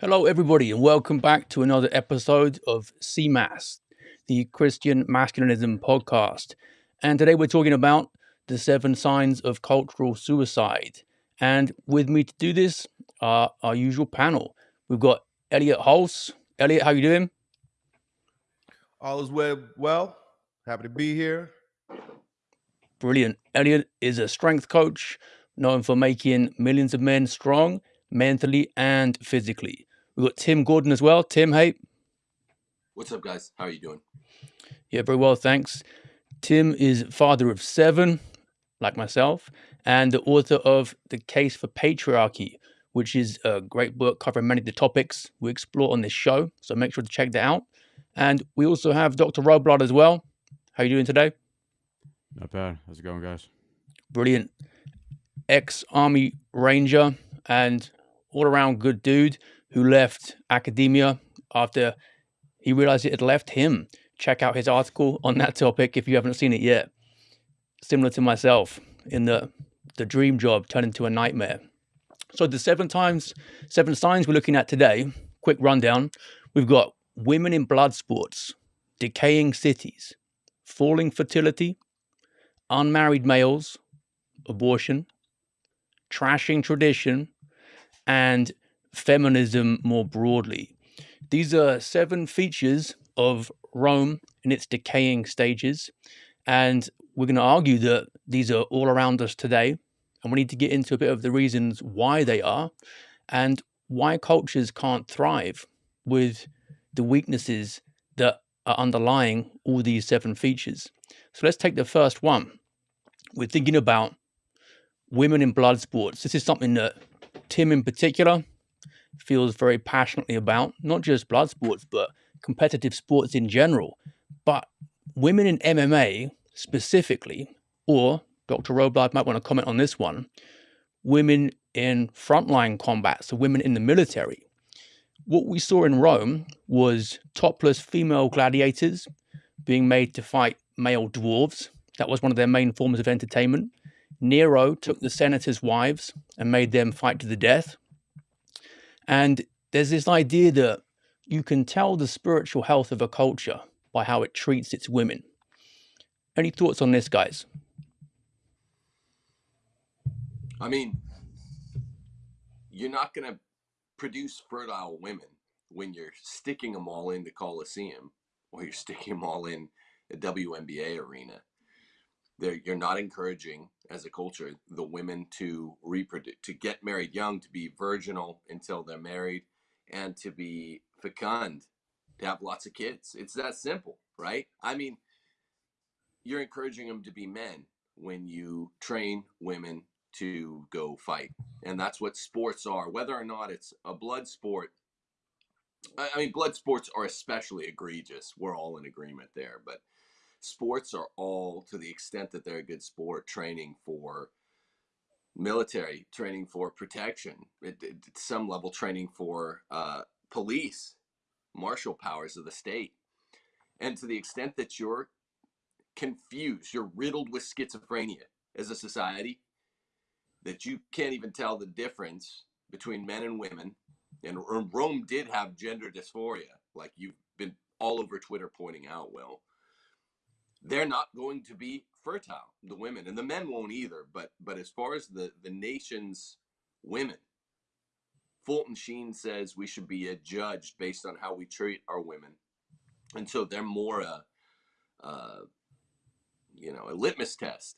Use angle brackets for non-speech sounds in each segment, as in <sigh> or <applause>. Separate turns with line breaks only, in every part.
Hello, everybody, and welcome back to another episode of CMAS, the Christian Masculinism podcast. And today we're talking about the seven signs of cultural suicide. And with me to do this are our usual panel. We've got Elliott Hulse. Elliot, how you doing?
All is well. Well, happy to be here.
Brilliant. Elliot is a strength coach known for making millions of men strong mentally and physically. We've got Tim Gordon as well. Tim, hey.
What's up, guys? How are you doing?
Yeah, very well, thanks. Tim is father of seven, like myself, and the author of The Case for Patriarchy, which is a great book covering many of the topics we explore on this show. So make sure to check that out. And we also have Dr. Robillard as well. How are you doing today?
Not bad. How's it going, guys?
Brilliant. Ex Army Ranger and all around good dude who left academia after he realized it had left him. Check out his article on that topic if you haven't seen it yet. Similar to myself in the the dream job turned into a nightmare. So the seven times seven signs we're looking at today, quick rundown. We've got women in blood sports, decaying cities, falling fertility, unmarried males, abortion, trashing tradition, and feminism more broadly. These are seven features of Rome in its decaying stages. And we're going to argue that these are all around us today. And we need to get into a bit of the reasons why they are and why cultures can't thrive with the weaknesses that are underlying all these seven features. So let's take the first one. We're thinking about women in blood sports. This is something that Tim, in particular, feels very passionately about, not just blood sports, but competitive sports in general. But women in MMA specifically, or Dr. Robillard might want to comment on this one, women in frontline combat, so women in the military. What we saw in Rome was topless female gladiators being made to fight male dwarves. That was one of their main forms of entertainment. Nero took the senators' wives and made them fight to the death. And there's this idea that you can tell the spiritual health of a culture by how it treats its women. Any thoughts on this, guys?
I mean, you're not going to produce fertile women when you're sticking them all in the Coliseum or you're sticking them all in a WNBA arena. They're, you're not encouraging as a culture the women to reproduce to get married young to be virginal until they're married and to be fecund to have lots of kids. It's that simple right? I mean you're encouraging them to be men when you train women to go fight and that's what sports are. Whether or not it's a blood sport i mean blood sports are especially egregious. We're all in agreement there but sports are all to the extent that they're a good sport training for military training for protection at, at some level training for uh, police martial powers of the state. And to the extent that you're confused you're riddled with schizophrenia as a society that you can't even tell the difference between men and women and rome did have gender dysphoria like you've been all over twitter pointing out well they're not going to be fertile the women and the men won't either but but as far as the the nation's women fulton sheen says we should be a judged based on how we treat our women. And so they're more a uh, you know a litmus test.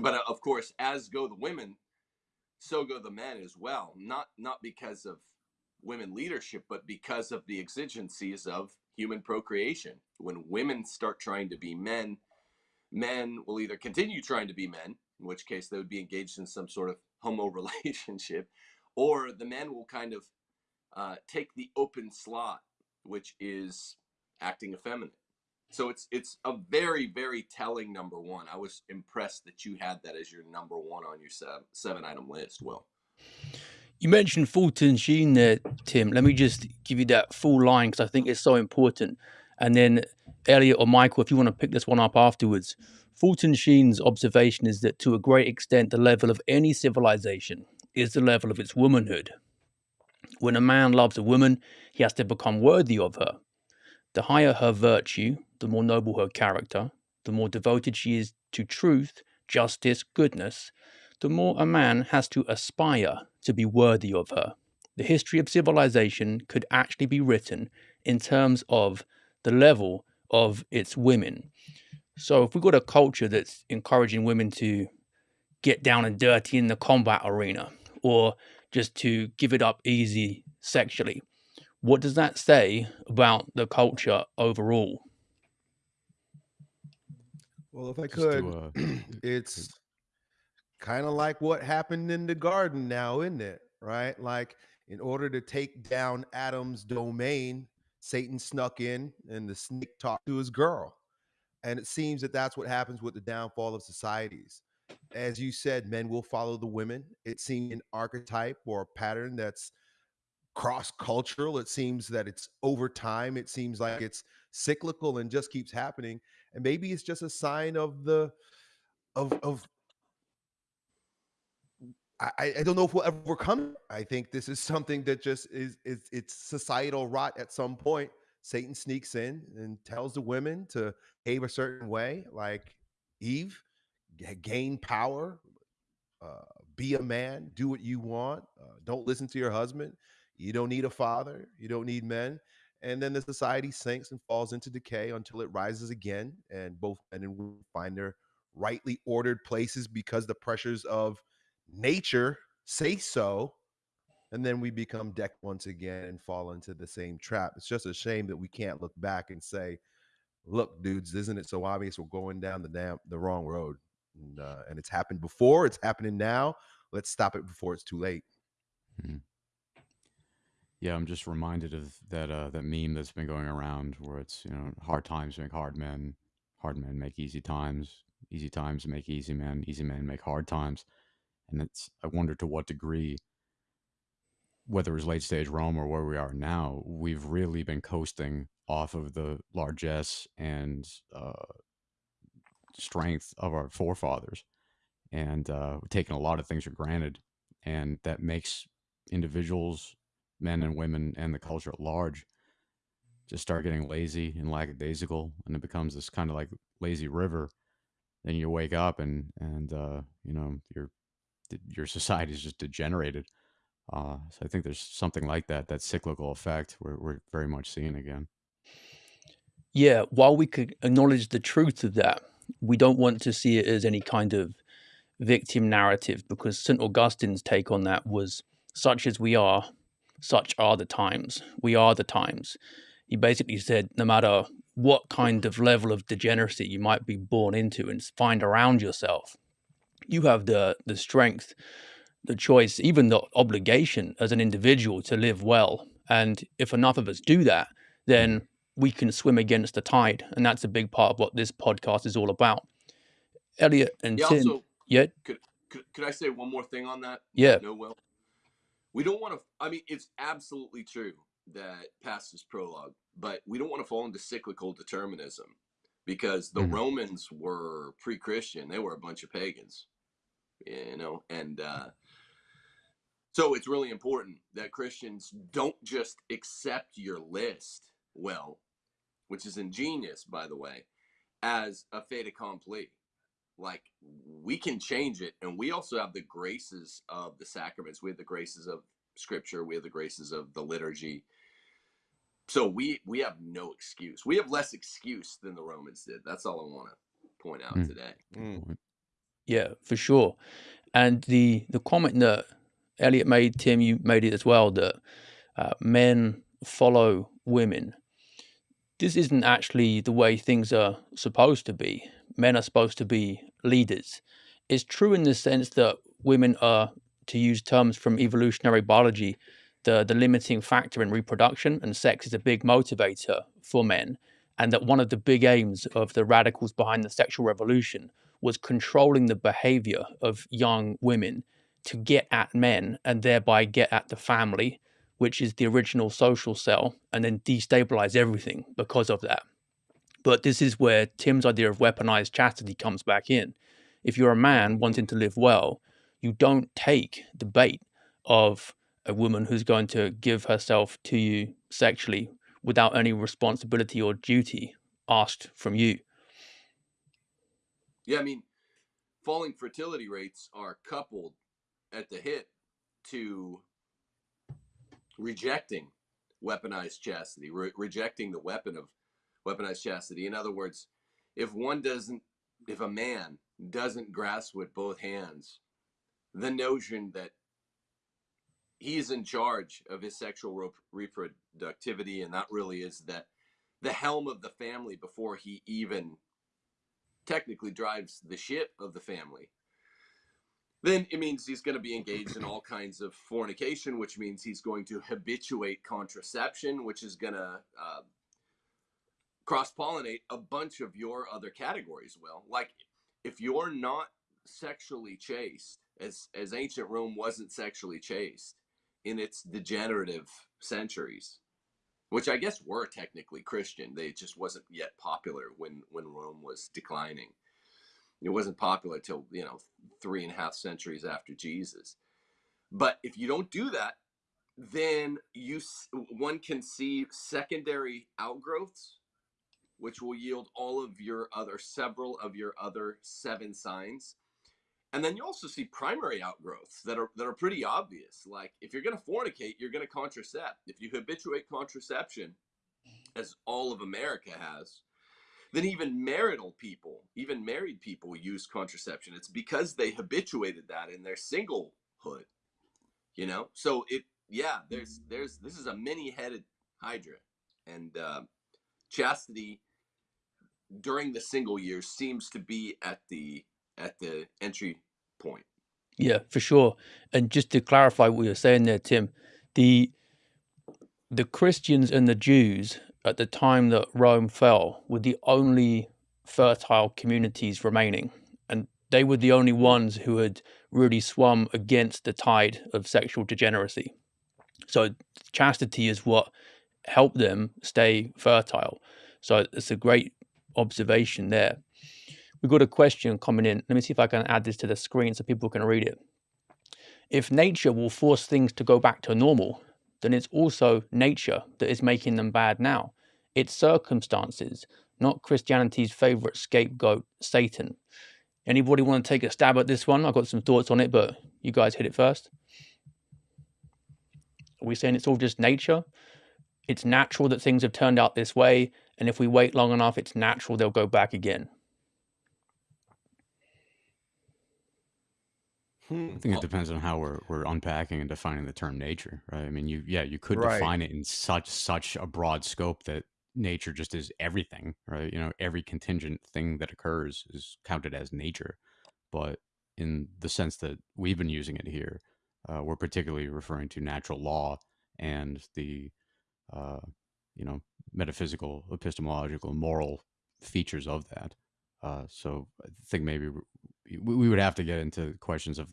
But uh, of course as go the women so go the men as well not not because of women leadership but because of the exigencies of human procreation. When women start trying to be men, men will either continue trying to be men, in which case they would be engaged in some sort of homo <laughs> relationship, or the men will kind of uh, take the open slot, which is acting effeminate. So it's it's a very very telling number one. I was impressed that you had that as your number one on your seven, seven item list. Well.
You mentioned Fulton Sheen there, Tim. Let me just give you that full line because I think it's so important. And then Elliot or Michael, if you want to pick this one up afterwards. Fulton Sheen's observation is that to a great extent, the level of any civilization is the level of its womanhood. When a man loves a woman, he has to become worthy of her. The higher her virtue, the more noble her character, the more devoted she is to truth, justice, goodness, the more a man has to aspire to be worthy of her. The history of civilization could actually be written in terms of the level of its women. So if we've got a culture that's encouraging women to get down and dirty in the combat arena or just to give it up easy sexually, what does that say about the culture overall?
Well, if I could,
to, <clears throat> uh,
it's kind of like what happened in the garden now, isn't it? Right? Like, in order to take down Adam's domain, Satan snuck in and the snake talked to his girl. And it seems that that's what happens with the downfall of societies. As you said, men will follow the women. It seems an archetype or a pattern that's cross cultural. It seems that it's over time. It seems like it's cyclical and just keeps happening. And maybe it's just a sign of the of of I, I don't know if we'll ever overcome. it. I think this is something that just is is it's societal rot at some point. Satan sneaks in and tells the women to behave a certain way, like Eve, g- gain power, uh, be a man, do what you want, uh, don't listen to your husband. You don't need a father, you don't need men. And then the society sinks and falls into decay until it rises again, and both men and women find their rightly ordered places because the pressures of nature say so. And then we become decked once again and fall into the same trap. It's just a shame that we can't look back and say, look, dudes, isn't it so obvious we're going down the damn the wrong road? And, uh, and it's happened before, it's happening now. Let's stop it before it's too late.
yeah, I'm just reminded of that uh, that meme that's been going around where it's you know hard times make hard men, hard men make easy times, easy times make easy men, easy men make hard times, and it's I wonder to what degree, whether it was late stage Rome or where we are now, we've really been coasting off of the largesse and uh, strength of our forefathers, and uh, taking a lot of things for granted, and that makes individuals, men and women, and the culture at large just start getting lazy and lackadaisical, and it becomes this kind of like lazy river. Then you wake up and and uh, you know your d- your society is just degenerated. Uh, so I think there's something like that, that cyclical effect we're, we're very much seeing again.
Yeah, while we could acknowledge the truth of that, we don't want to see it as any kind of victim narrative because St. Augustine's take on that was such as we are, such are the times. We are the times. He basically said no matter what kind of level of degeneracy you might be born into and find around yourself, you have the the strength, the choice, even the obligation as an individual to live well. And if enough of us do that, then we can swim against the tide. And that's a big part of what this podcast is all about. Elliot and
Yeah.
Tim,
Also,
yeah,
could, could could I say one more thing on that?
Yeah.
No, well, we don't want to. I mean, it's absolutely true that past is prologue, but we don't want to fall into cyclical determinism because the
Mhm.
Romans were pre-Christian; they were a bunch of pagans, you know, and uh, so it's really important that Christians don't just accept your list, well, which is ingenious, by the way, as a fait accompli. Like we can change it and we also have the graces of the sacraments. We have the graces of scripture. We have the graces of the liturgy. So we we have no excuse. We have less excuse than the romans did. That's all i want to point out
Mm.
today.
Mm.
Yeah, for sure. And the the comment that Elliot made, Tim, you made it as well, that uh, men follow women. This isn't actually the way things are supposed to be. Men are supposed to be leaders. It's true in the sense that women are, to use terms from evolutionary biology, the, the limiting factor in reproduction, and sex is a big motivator for men. And that one of the big aims of the radicals behind the sexual revolution was controlling the behavior of young women to get at men and thereby get at the family, which is the original social cell, and then destabilize everything because of that. But this is where Tim's idea of weaponized chastity comes back in. If you're a man wanting to live well, you don't take the bait of a woman who's going to give herself to you sexually without any responsibility or duty asked from you.
Yeah, I mean, falling fertility rates are coupled at the hip to rejecting weaponized chastity, re- rejecting the weapon of weaponized chastity. In other words, if one doesn't, if a man doesn't grasp with both hands the notion that he's in charge of his sexual reproductivity, and that really is that the helm of the family before he even technically drives the ship of the family then it means he's going to be engaged in all kinds of fornication, which means he's going to habituate contraception, which is going to uh, cross pollinate a bunch of your other categories. Well, like if you're not sexually chaste, as as ancient Rome wasn't sexually chaste in its degenerative centuries, which I guess were technically Christian, they just wasn't yet popular when when Rome was declining. It wasn't popular till you know three and a half centuries after Jesus. But if you don't do that, then you one can see secondary outgrowths, which will yield all of your other several of your other seven signs. And then you also see primary outgrowths that are that are pretty obvious. Like if you're going to fornicate, you're going to contracept. If you habituate contraception, as all of America has, then even marital people, even married people use contraception. It's because they habituated that in their singlehood. You know? So it yeah, there's there's this is a many-headed hydra. And uh, chastity during the single years seems to be at the at the entry point.
Yeah, for sure. And just to clarify what you're saying there, Tim, the the Christians and the Jews at the time that Rome fell were the only fertile communities remaining. And they were the only ones who had really swum against the tide of sexual degeneracy. So chastity is what helped them stay fertile. So it's a great observation there. We've got a question coming in. Let me see if I can add this to the screen so people can read it. If nature will force things to go back to normal, then it's also nature that is making them bad now. It's circumstances, not Christianity's favorite scapegoat, Satan. Anybody want to take a stab at this one? I've got some thoughts on it, but you guys hit it first. Are we saying it's all just nature? It's natural that things have turned out this way, and if we wait long enough, it's natural they'll go back again.
Hmm. I think it depends on how we're we're unpacking and defining the term nature, right? I mean, you yeah, you could
Right.
define it in such such a broad scope that nature just is everything, right? You know, every contingent thing that occurs is counted as nature. But in the sense that we've been using it here, uh, we're particularly referring to natural law and the, uh, you know, metaphysical, epistemological, moral features of that. Uh, so I think maybe we, would have to get into questions of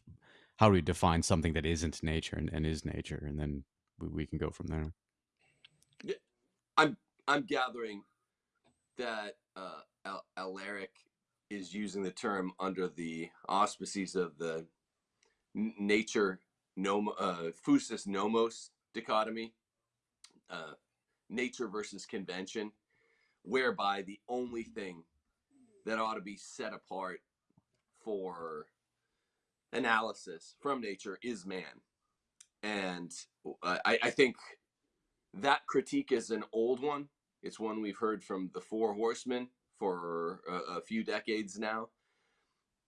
how do we define something that isn't nature and, and is nature, and then we, we can go from there.
I'm I'm gathering that uh, Al- Alaric is using the term under the auspices of the nature nom uh, physis nomos dichotomy, uh, nature versus convention, whereby the only thing that ought to be set apart for analysis from nature is man. And uh, I, I think that critique is an old one. It's one we've heard from the Four Horsemen for a, a few decades now.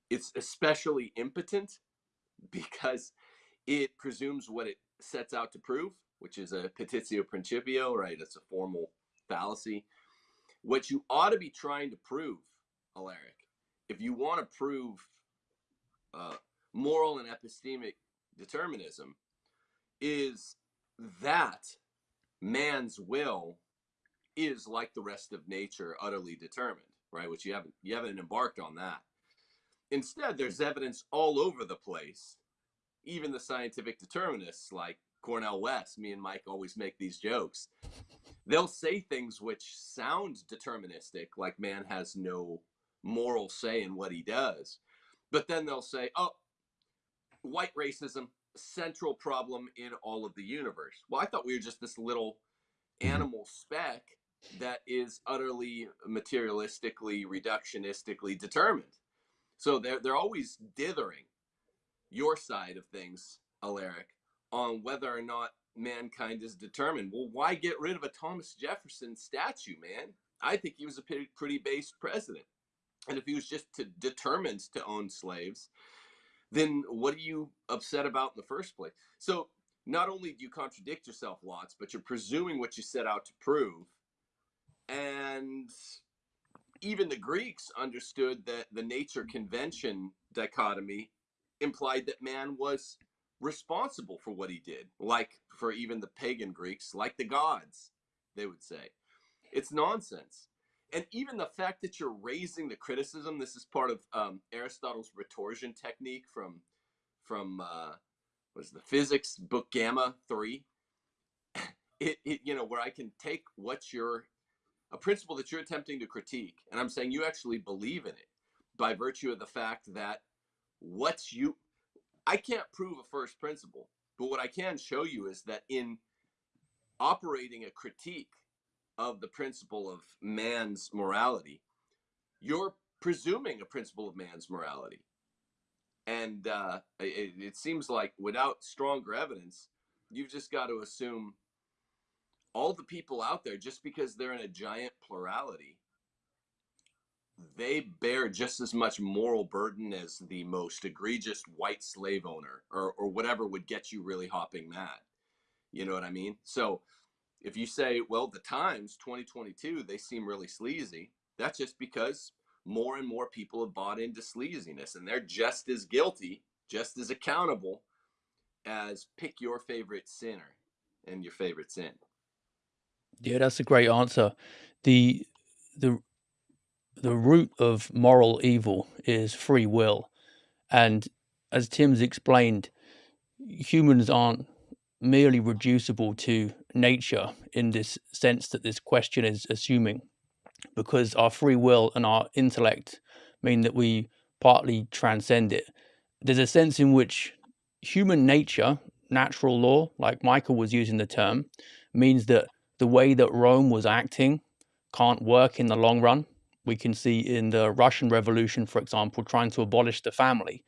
It's especially impotent because it presumes what it sets out to prove, which is a petitio principio, right? It's a formal fallacy. What you ought to be trying to prove, Alaric, if you want to prove uh, moral and epistemic determinism, is that man's will is like the rest of nature utterly determined right? Which you haven't you haven't embarked on that. Instead there's evidence all over the place even the scientific determinists like Cornell west me and mike always make these jokes. They'll say things which sound deterministic like man has no moral say in what he does but then they'll say oh white racism central problem in all of the universe. Well, I thought we were just this little
Mhm.
animal speck that is utterly materialistically, reductionistically determined. So they're they're always dithering your side of things, Alaric, on whether or not mankind is determined. Well, why get rid of a Thomas Jefferson statue, man? I think he was a pretty, pretty based president. And if he was just to, determined to own slaves, then what are you upset about in the first place? So not only do you contradict yourself lots, but you're presuming what you set out to prove. And even the Greeks understood that the nature convention dichotomy implied that man was responsible for what he did, like for even the pagan Greeks, like the gods, they would say. It's nonsense. And even the fact that you're raising the criticism, this is part of um, Aristotle's retorsion technique from from uh, was the physics book Gamma Three. <laughs> It, it you know where I can take what you're a principle that you're attempting to critique, and I'm saying you actually believe in it by virtue of the fact that what you I can't prove a first principle, but what I can show you is that in operating a critique of the principle of man's morality, you're presuming a principle of man's morality. And uh, it, it seems like without stronger evidence, you've just got to assume all the people out there, just because they're in a giant plurality, they bear just as much moral burden as the most egregious white slave owner or, or whatever would get you really hopping mad. You know what I mean? So if you say, well, the Times 2022, they seem really sleazy, that's just because more and more people have bought into sleaziness and they're just as guilty, just as accountable as pick your favorite sinner and your favorite sin.
Yeah, that's a great answer. The the the root of moral evil is free will. And as Tim's explained, humans aren't merely reducible to nature in this sense that this question is assuming, because our free will and our intellect mean that we partly transcend it. There's a sense in which human nature, natural law, like Michael was using the term, means that the way that Rome was acting can't work in the long run. We can see in the Russian Revolution, for example, trying to abolish the family.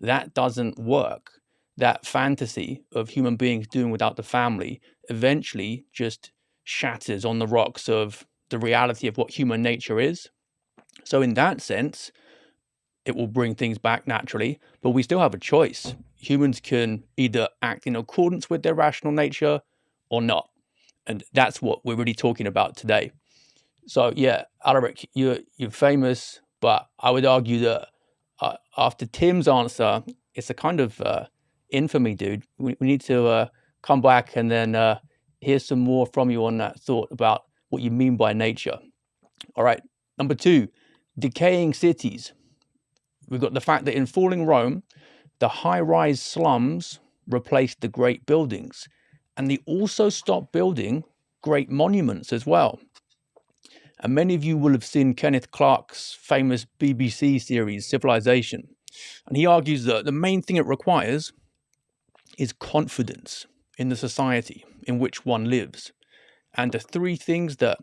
That doesn't work that fantasy of human beings doing without the family eventually just shatters on the rocks of the reality of what human nature is. So, in that sense, it will bring things back naturally, but we still have a choice. Humans can either act in accordance with their rational nature or not. And that's what we're really talking about today. So, yeah, Alaric, you're, you're famous, but I would argue that uh, after Tim's answer, it's a kind of uh, infamy, dude. We, we need to uh, come back and then uh, hear some more from you on that thought about what you mean by nature. All right. Number two, decaying cities. We've got the fact that in falling Rome, the high rise slums replaced the great buildings, and they also stopped building great monuments as well. And many of you will have seen Kenneth Clark's famous BBC series, Civilization. And he argues that the main thing it requires is confidence in the society in which one lives. And the three things that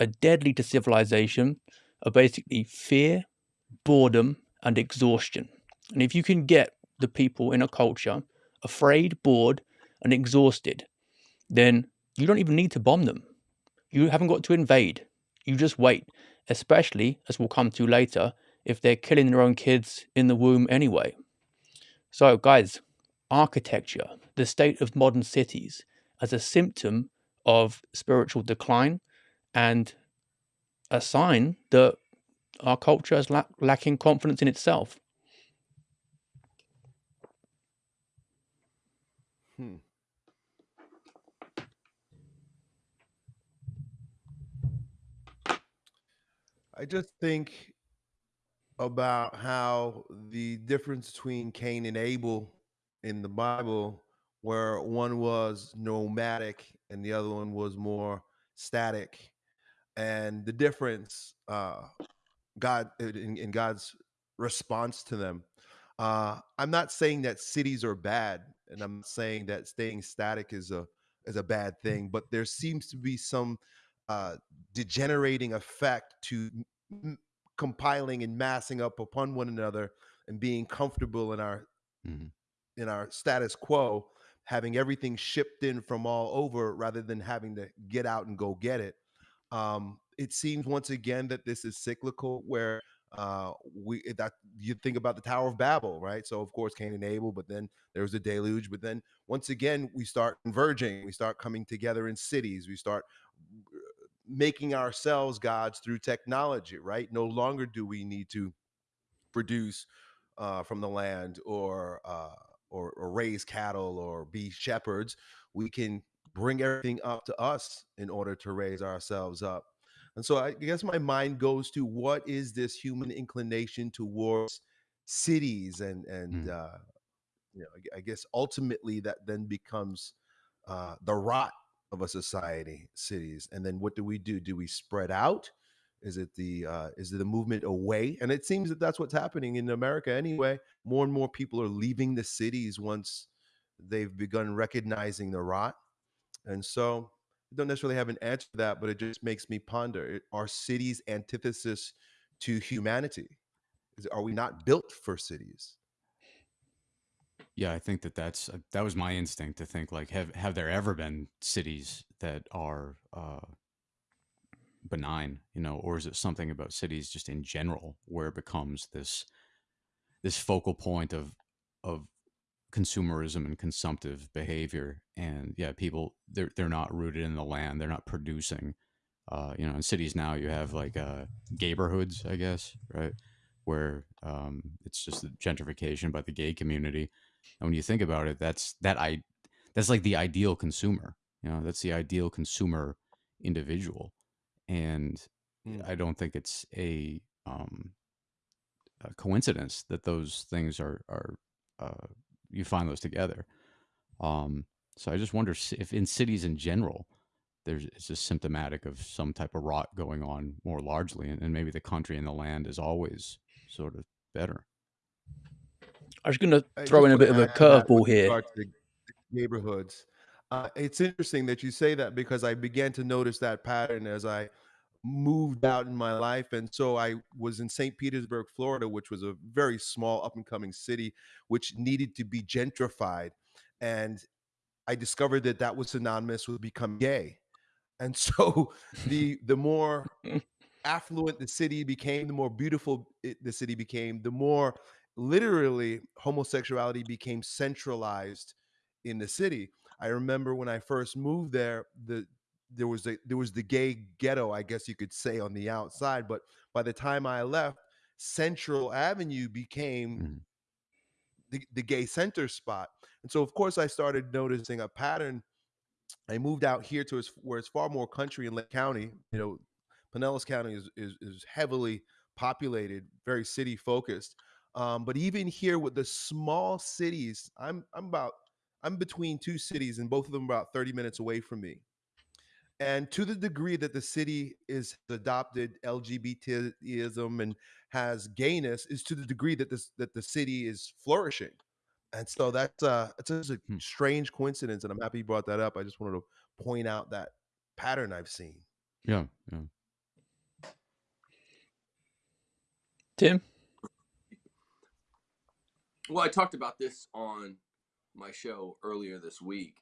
are deadly to civilization are basically fear, boredom, and exhaustion. And if you can get the people in a culture afraid, bored, and exhausted, then you don't even need to bomb them. You haven't got to invade. You just wait, especially, as we'll come to later, if they're killing their own kids in the womb anyway. So, guys, architecture, the state of modern cities, as a symptom of spiritual decline and a sign that our culture is la- lacking confidence in itself.
Hmm. I just think about how the difference between Cain and Abel in the Bible, where one was nomadic and the other one was more static, and the difference, uh, God in, in God's response to them. Uh, I'm not saying that cities are bad and I'm saying that staying static is a is a bad thing, but there seems to be some uh, degenerating effect to m- compiling and massing up upon one another and being comfortable in our
hmm
in our status quo, having everything shipped in from all over rather than having to get out and go get it. Um, it seems once again that this is cyclical, where uh, we that you think about the Tower of Babel, right? So of course Cain and Abel, but then there was a deluge. But then once again we start converging, we start coming together in cities, we start uh, making ourselves gods through technology, right? No longer do we need to produce uh, from the land or, uh, or or raise cattle or be shepherds. We can bring everything up to us in order to raise ourselves up. And so I guess my mind goes to what is this human inclination towards cities and and
Mm.
uh, you know I I guess ultimately that then becomes uh, the rot of a society, cities. And then what do we do? Do we spread out? Is it the uh, is it the movement away? And it seems that that's what's happening in America anyway. More and more people are leaving the cities once they've begun recognizing the rot. And so I don't necessarily have an answer to that, but it just makes me ponder: Are cities antithesis to humanity? Is, are we not built for cities?
Yeah, I think that that's uh, that was my instinct to think like have have there ever been cities that are uh, benign, you know, or is it something about cities just in general where it becomes this this focal point of of consumerism and consumptive behavior? And yeah people they're they're not rooted in the land they're not producing uh you know in cities now you have like uh neighborhoods i guess right? Where um it's just gentrification by the gay community. And when you think about it that's that i that's like the ideal consumer you know that's the ideal consumer individual and
Mm.
i don't think it's a um a coincidence that those things are are uh, you find those together. Um, so I just wonder if in cities in general, there's it's just symptomatic of some type of rot going on more largely, and, and maybe the country and the land is always sort of better.
I was going to throw in a bit of a
add to that
curveball here.
the neighborhoods. Uh, it's interesting that you say that because I began to notice that pattern as I moved out in my life. And so I was in St. Petersburg, Florida, which was a very small up and coming city, which needed to be gentrified. And I discovered that that was synonymous with becoming gay. And <laughs> so the the more affluent the city became, the more beautiful it, the city became, the more literally homosexuality became centralized in the city. I remember when I first moved there, the there was a there was the gay ghetto, I guess you could say, on the outside. But by the time I left, Central Avenue became
Mhm.
the, the gay center spot. And so of course I started noticing a pattern I moved out here to where it's far more country in Lake County. You know, Pinellas County is is, is heavily populated, very city focused. Um, but even here with the small cities, I'm I'm about I'm between two cities, and both of them about 30 minutes away from me. And to the degree that the city is adopted LGBTism and has gayness, is to the degree that this that the city is flourishing. And so that's uh it's just a
Hmm.
strange coincidence, and I'm happy you brought that up. I just wanted to point out that pattern I've seen.
Yeah, yeah.
Tim?
Well, I talked about this on my show earlier this week.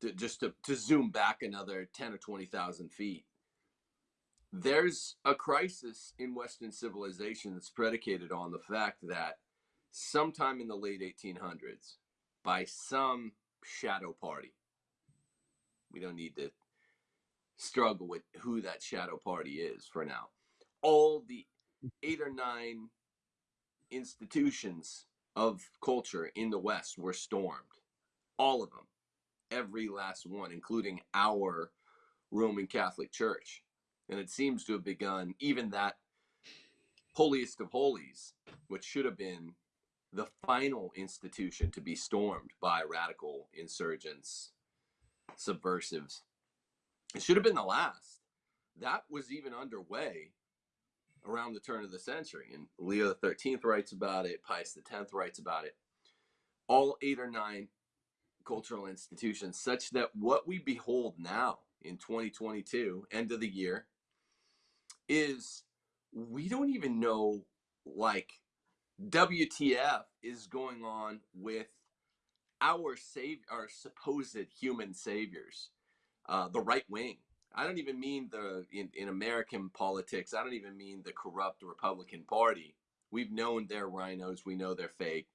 To, just to, to zoom back another 10 or 20,000 feet, there's a crisis in Western civilization that's predicated on the fact that sometime in the late 1800s, by some shadow party, we don't need to struggle with who that shadow party is for now. All the eight or nine institutions of culture in the West were stormed. All of them. Every last one, including our Roman Catholic Church. And it seems to have begun, even that holiest of holies, which should have been the final institution to be stormed by radical insurgents, subversives. It should have been the last. That was even underway around the turn of the century. And Leo XIII writes about it, Pius X writes about it. all eight or nine cultural institutions, such that what we behold now in 2022, end of the year, is we don't even know like WTF is going on with our save our supposed human saviors, uh, the right wing. I don't even mean the in, in American politics. I don't even mean the corrupt Republican Party. We've known they're RINOs. We know they're fake.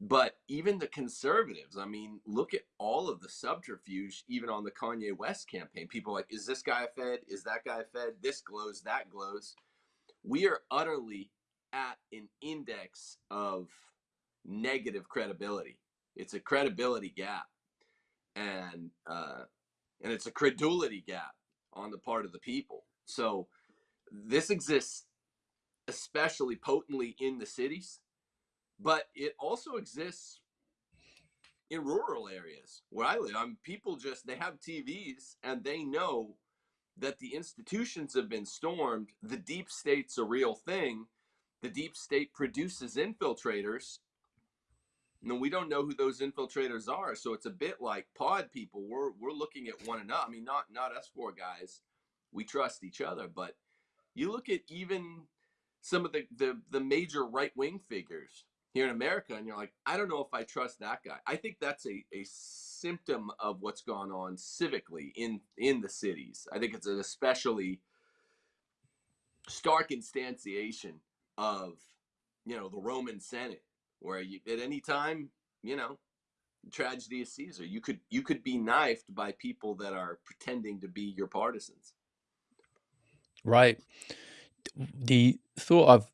But even the conservatives, I mean, look at all of the subterfuge, even on the Kanye West campaign. People like, is this guy fed? Is that guy fed? This glows, that glows. We are utterly at an index of negative credibility. It's a credibility gap, and uh, and it's a credulity gap on the part of the people. So this exists especially potently in the cities, but it also exists in rural areas where I live. I mean, people just they have TVs and they know that the institutions have been stormed. The deep state's a real thing. The deep state produces infiltrators. And we don't know who those infiltrators are. So it's a bit like pod people. We're we're looking at one another. I mean, not not us four guys. We trust each other, but you look at even some of the the, the major right wing figures here in America, and you're like, I don't know if I trust that guy. I think that's a, a symptom of what's gone on civically in in the cities. I think it's an especially stark instantiation of you know the Roman Senate, where you at any time you know tragedy of Caesar, you could you could be knifed by people that are pretending to be your partisans.
Right. The thought I've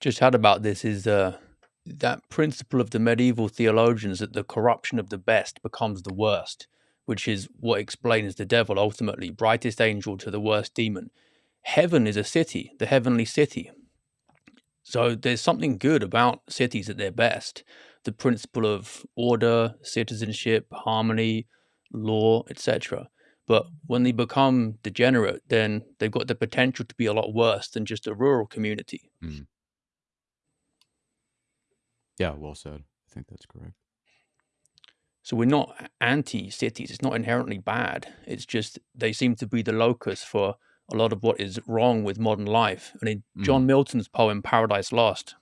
just had about this is uh, that principle of the medieval theologians that the corruption of the best becomes the worst, which is what explains the devil ultimately, brightest angel to the worst demon. Heaven is a city, the heavenly city. So there's something good about cities at their best. The principle of order, citizenship, harmony, law, etc. But when they become degenerate, then they've got the potential to be a lot worse than just a rural community.
Mm. Yeah, well said. I think that's correct.
So we're not anti cities. It's not inherently bad. It's just they seem to be the locus for a lot of what is wrong with modern life. And in
Mm.
John Milton's poem Paradise Lost,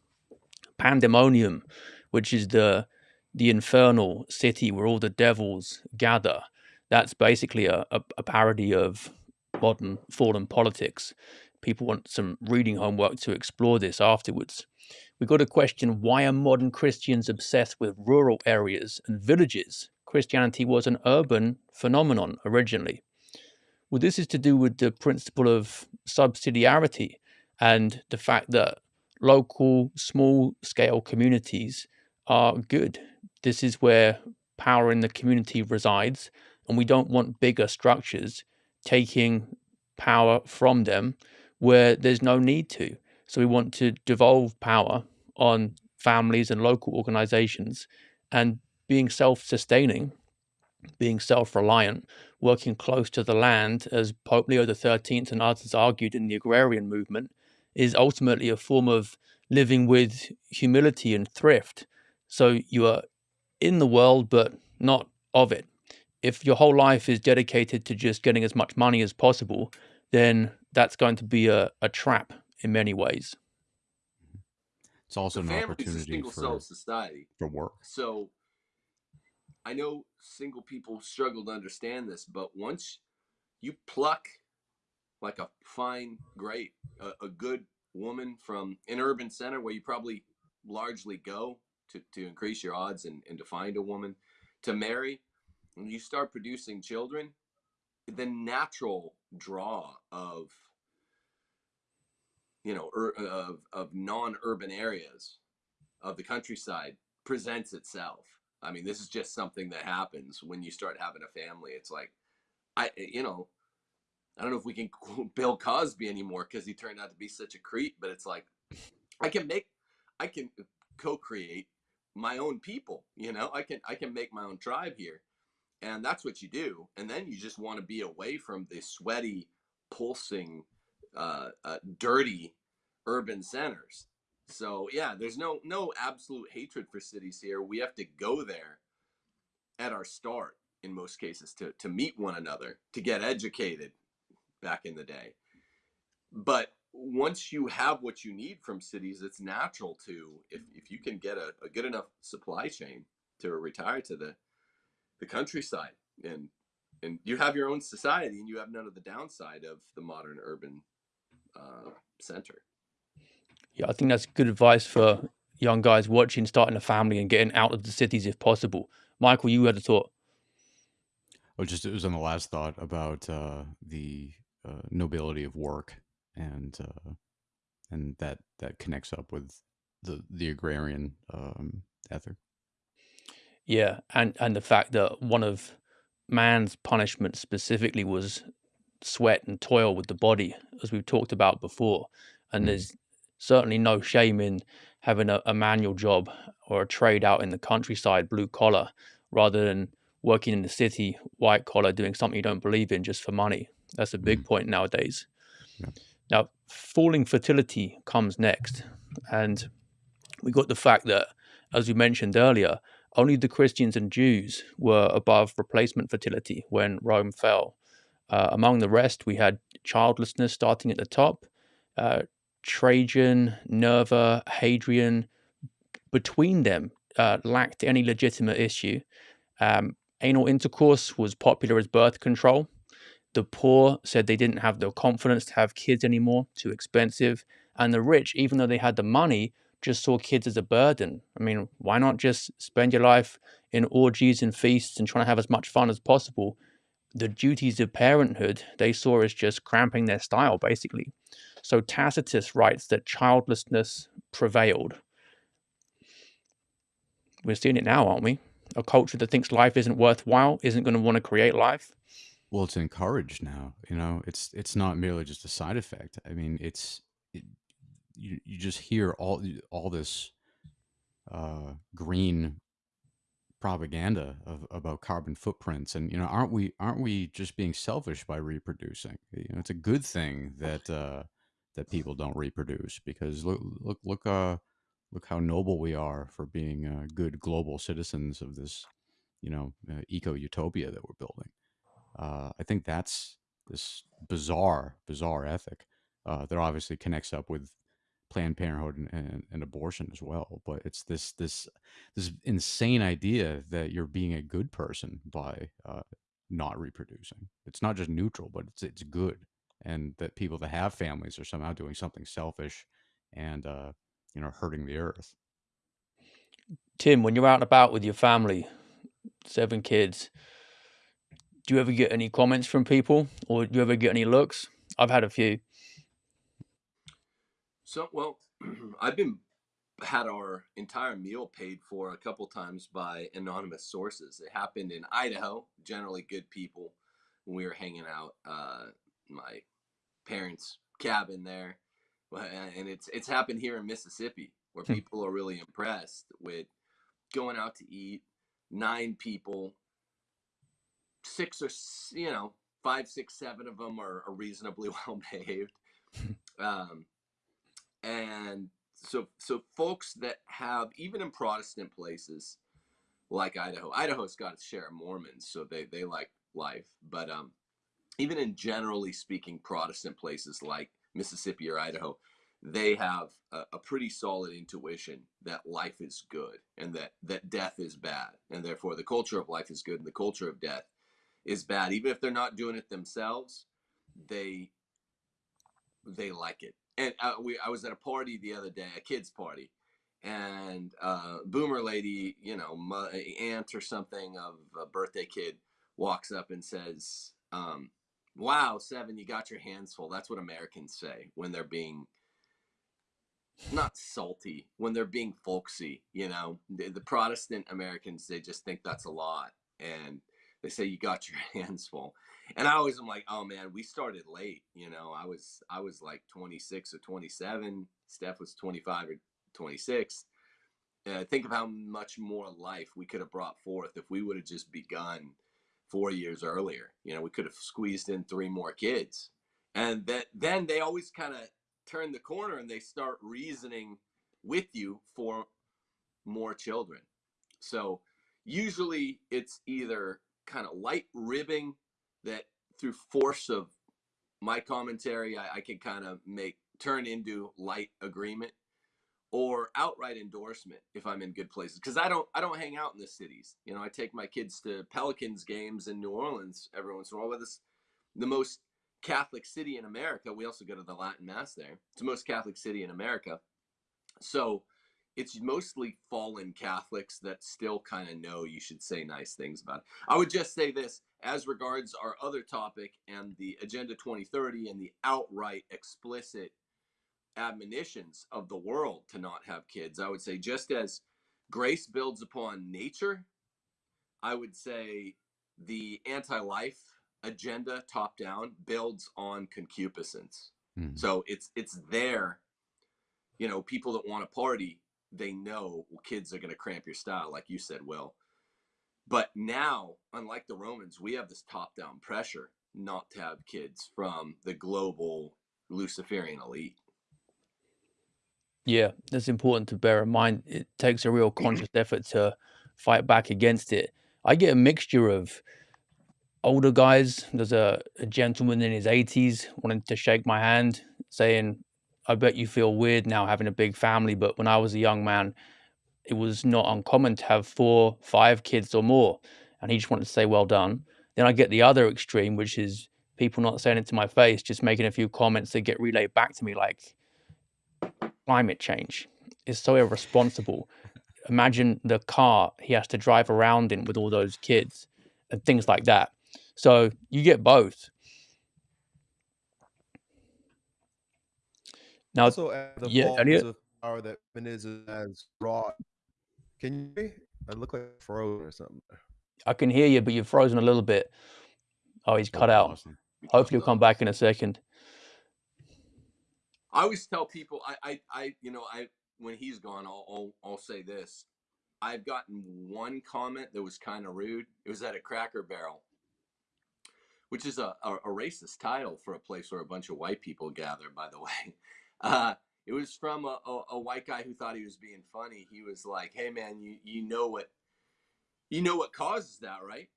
Pandemonium, which is the the infernal city where all the devils gather, that's basically a, a, a parody of modern fallen politics. People want some reading homework to explore this afterwards. We've got a question why are modern Christians obsessed with rural areas and villages? Christianity was an urban phenomenon originally. Well, this is to do with the principle of subsidiarity and the fact that local, small scale communities are good. This is where power in the community resides, and we don't want bigger structures taking power from them where there's no need to. So we want to devolve power on families and local organizations and being self sustaining, being self reliant, working close to the land, as Pope Leo XIII and others argued in the agrarian movement, is ultimately a form of living with humility and thrift. So you are in the world, but not of it. If your whole life is dedicated to just getting as much money as possible, then that's going to be a, a trap in many ways.
It's also
the
an
family's a
opportunity
single
for
cell society.
for work.
So I know single people struggle to understand this, but once you pluck like a fine grape, a, a good woman from an urban center where you probably largely go to, to increase your odds and, and to find a woman to marry, when you start producing children, the natural draw of you know of of non-urban areas of the countryside presents itself. I mean, this is just something that happens when you start having a family. It's like, I, you know, I don't know if we can quote <laughs> Bill Cosby anymore because he turned out to be such a creep, but it's like, I can make, I can co-create my own people. You know, I can, I can make my own tribe here, and that's what you do. And then you just want to be away from the sweaty, pulsing, uh, uh, dirty urban centers So yeah, there's no no absolute hatred for cities here. We have to go there at our start in most cases to to meet one another, to get educated back in the day. But once you have what you need from cities, it's natural to if, if you can get a, a good enough supply chain to retire to the the countryside and and you have your own society and you have none of the downside of the modern urban uh, center.
Yeah, I think that's good advice for young guys watching, starting a family, and getting out of the cities if possible. Michael, you had a thought.
Oh, just it was on the last thought about uh, the uh, nobility of work, and uh, and that that connects up with the the agrarian um, ethic.
Yeah, and and the fact that one of man's punishment specifically was sweat and toil with the body, as we've talked about before. And
Mm.
there's certainly no shame in having a, a manual job or a trade out in the countryside, blue collar, rather than working in the city, white collar, doing something you don't believe in just for money. That's a big
Mm.
point nowadays.
Yeah.
Now, falling fertility comes next. And we got the fact that, as we mentioned earlier, only the Christians and Jews were above replacement fertility when Rome fell. Uh, among the rest, we had childlessness starting at the top. Uh, Trajan, Nerva, Hadrian, between them, uh, lacked any legitimate issue. Um, anal intercourse was popular as birth control. The poor said they didn't have the confidence to have kids anymore, too expensive. And the rich, even though they had the money, just saw kids as a burden. I mean, why not just spend your life in orgies and feasts and trying to have as much fun as possible? The duties of parenthood they saw as just cramping their style, basically. So Tacitus writes that childlessness prevailed. We're seeing it now, aren't we? A culture that thinks life isn't worthwhile, isn't going to want to create life.
Well, it's encouraged now. You know, it's it's not merely just a side effect. I mean, it's it, you you just hear all all this uh, green propaganda of about carbon footprints, and you know, aren't we aren't we just being selfish by reproducing? You know, it's a good thing that uh, that people don't reproduce because look look look uh look how noble we are for being uh, good global citizens of this you know uh, eco utopia that we're building. Uh, I think that's this bizarre, bizarre ethic uh, that obviously connects up with Planned Parenthood and, and, and abortion as well. But it's this this this insane idea that you're being a good person by uh, not reproducing. It's not just neutral, but it's it's good, and that people that have families are somehow doing something selfish and uh, you know hurting the earth.
Tim, when you're out and about with your family, seven kids, do you ever get any comments from people or do you ever get any looks? I've had a few.
So, well, <clears throat> I've been had our entire meal paid for a couple times by anonymous sources. It happened in Idaho, generally good people when we were hanging out uh my parents' cabin there. And it's it's happened here in Mississippi where
Hmm.
people are really impressed with going out to eat, nine people, six or you know, five, six, seven of them are, are reasonably <laughs> well behaved. Um, and so so folks that have even in protestant places like idaho idaho's got its share of mormons so they they like life. But um even in generally speaking protestant places like mississippi or idaho they have a, a pretty solid intuition that life is good and that that death is bad. And therefore the culture of life is good and the culture of death is bad. Even if they're not doing it themselves they they like it. And uh, we, I was at a party the other day, a kids' party, and uh, boomer lady, you know, my aunt or something of a birthday kid, walks up and says, um, "Wow, seven, you got your hands full." That's what Americans say when they're being not salty, when they're being folksy. You know, the, the Protestant Americans they just think that's a lot, and they say you got your <laughs> hands full and I always am like, oh man, we started late. You know, I was I was like 26 or 27. Steph was 25 or 26. Uh, think of how much more life we could have brought forth if we would have just begun four years earlier. You know, we could have squeezed in three more kids, and that then they always kind of turn the corner and they start reasoning with you for more children. So usually it's either kind of light ribbing that through force of my commentary I, I can kind of make turn into light agreement or outright endorsement if I'm in good places because I don't I don't hang out in the cities. You know, I take my kids to Pelicans games in New Orleans every once in a while. But it's the most Catholic city in America. We also go to the Latin Mass there. It's the most Catholic city in America. So it's mostly fallen Catholics that still kind of know you should say nice things about it. I would just say this as regards our other topic and the Agenda 2030 and the outright explicit admonitions of the world to not have kids. I would say just as grace builds upon nature, I would say the anti-life agenda top down builds on concupiscence. Mm. So it's it's there. You know, people that want to party they know kids are going to cramp your style, like you said, Will. But now, unlike the Romans, we have this top down pressure not to have kids from the global Luciferian elite.
Yeah, that's important to bear in mind. It takes a real conscious effort to fight back against it. I get a mixture of older guys. There's a, a gentleman in his 80s wanting to shake my hand, saying, I bet you feel weird now having a big family, but when I was a young man, it was not uncommon to have four, five kids or more. And he just wanted to say, well done. Then I get the other extreme, which is people not saying it to my face, just making a few comments that get relayed back to me like climate change is so irresponsible. Imagine the car he has to drive around in with all those kids and things like that. So you get both. Now,
Also, the
yeah, Elliott,
of power that feminism has brought. Can you hear me? I look like I froze or something.
I can hear you, but you're frozen a little bit. Oh, he's cut out. Hopefully, he'll come back in a second.
I always tell people, I, I, I, you know, I when he's gone, I'll, I'll, I'll say this. I've gotten one comment that was kind of rude. It was at a Cracker Barrel, which is a, a, a racist title for a place where a bunch of white people gather. By the way, <laughs> uh, it was from a, a, a white guy who thought he was being funny. He was like, "Hey, man, you you know what you know what causes that, right?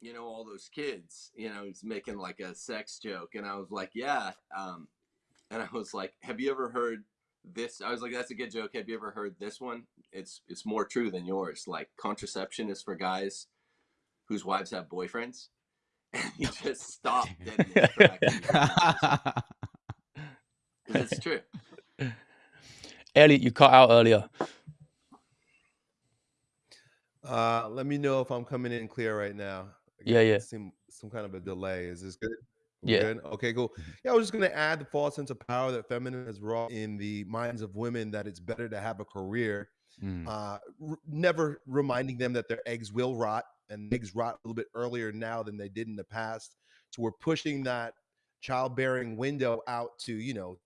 You know all those kids. You know, he's making like a sex joke." And I was like, "Yeah." Um, and I was like, "Have you ever heard this?" I was like, "That's a good joke. Have you ever heard this one? It's it's more true than yours. Like contraception is for guys whose wives have boyfriends." <laughs> And he just stopped dead in his <laughs> tracks. It's true.
Elliott, you cut out earlier.
Uh, let me know if I'm coming in clear right now.
Yeah,
Again,
yeah.
it seemed some kind of a delay. Is this good?
Yeah.
good? Okay, cool. Yeah, I was just gonna add the false sense of power that feminine has wrought in the minds of women that it's better to have a career.
Mm.
Uh, r- never reminding them that their eggs will rot and eggs rot a little bit earlier now than they did in the past. So we're pushing that childbearing window out to you know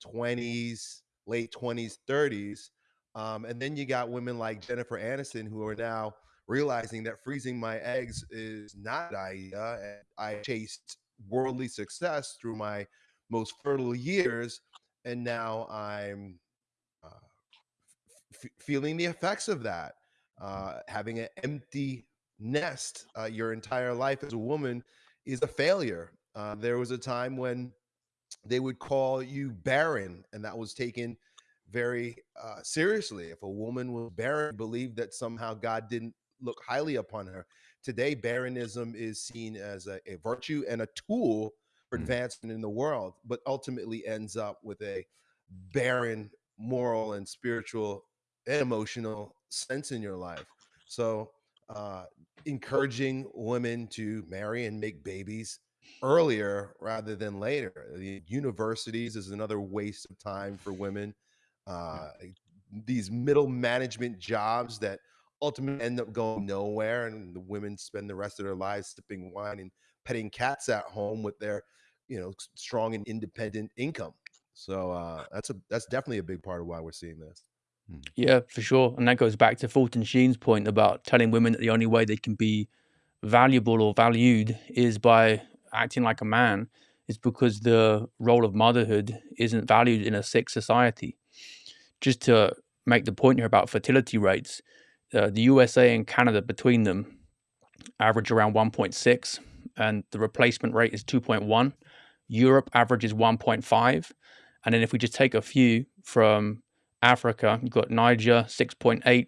20s, late 20s, 30s. Um, and then you got women like Jennifer Aniston who are now realizing that freezing my eggs is not an idea. And I chased worldly success through my most fertile years. And now I'm uh, f- feeling the effects of that. Uh, having an empty nest uh, your entire life as a woman is a failure. Uh, there was a time when they would call you barren, and that was taken very uh, seriously. If a woman was barren, believed that somehow God didn't look highly upon her. Today, barrenism is seen as a, a virtue and a tool for
Mm.
advancement in the world, but ultimately ends up with a barren moral and spiritual and emotional sense in your life. So, uh, encouraging women to marry and make babies earlier rather than later. The universities is another waste of time for women. Uh, these middle management jobs that ultimately end up going nowhere, and the women spend the rest of their lives sipping wine and petting cats at home with their, you know, strong and independent income. So uh, that's a that's definitely a big part of why we're seeing this.
Yeah, for sure. And that goes back to Fulton Sheen's point about telling women that the only way they can be valuable or valued is by acting like a man, is because the role of motherhood isn't valued in a sick society. just to make the point here about fertility rates, uh, the USA and Canada between them average around 1.6, and the replacement rate is 2.1. Europe averages 1.5. And then if we just take a few from Africa, you've got Niger 6.8,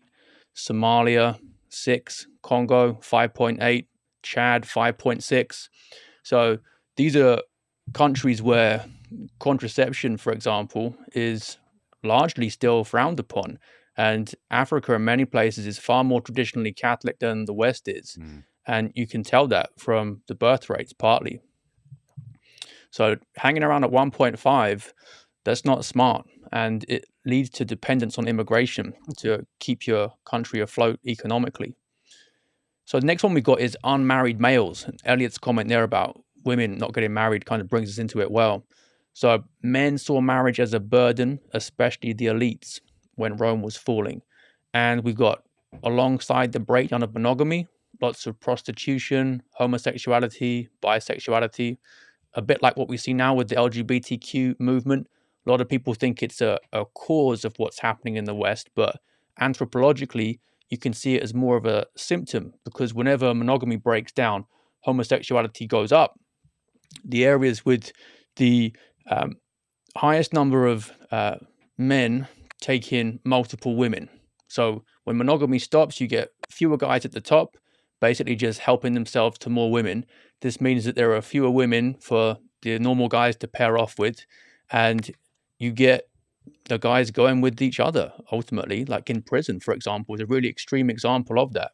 Somalia 6, Congo 5.8, Chad 5.6. So these are countries where contraception, for example, is largely still frowned upon. And Africa, in many places, is far more traditionally Catholic than the West is.
Mm.
And you can tell that from the birth rates, partly. So hanging around at 1.5, that's not smart. And it leads to dependence on immigration to keep your country afloat economically. So the next one we've got is unmarried males. Elliott's comment there about women not getting married kind of brings us into it well. So men saw marriage as a burden, especially the elites, when Rome was falling. And we've got alongside the breakdown of monogamy, lots of prostitution, homosexuality, bisexuality, a bit like what we see now with the LGBTQ movement. A lot of people think it's a, a cause of what's happening in the West, but anthropologically, you can see it as more of a symptom because whenever monogamy breaks down, homosexuality goes up. The areas with the um, highest number of uh, men taking multiple women. So when monogamy stops, you get fewer guys at the top, basically just helping themselves to more women. This means that there are fewer women for the normal guys to pair off with, and you get the guys going with each other ultimately, like in prison, for example, is a really extreme example of that.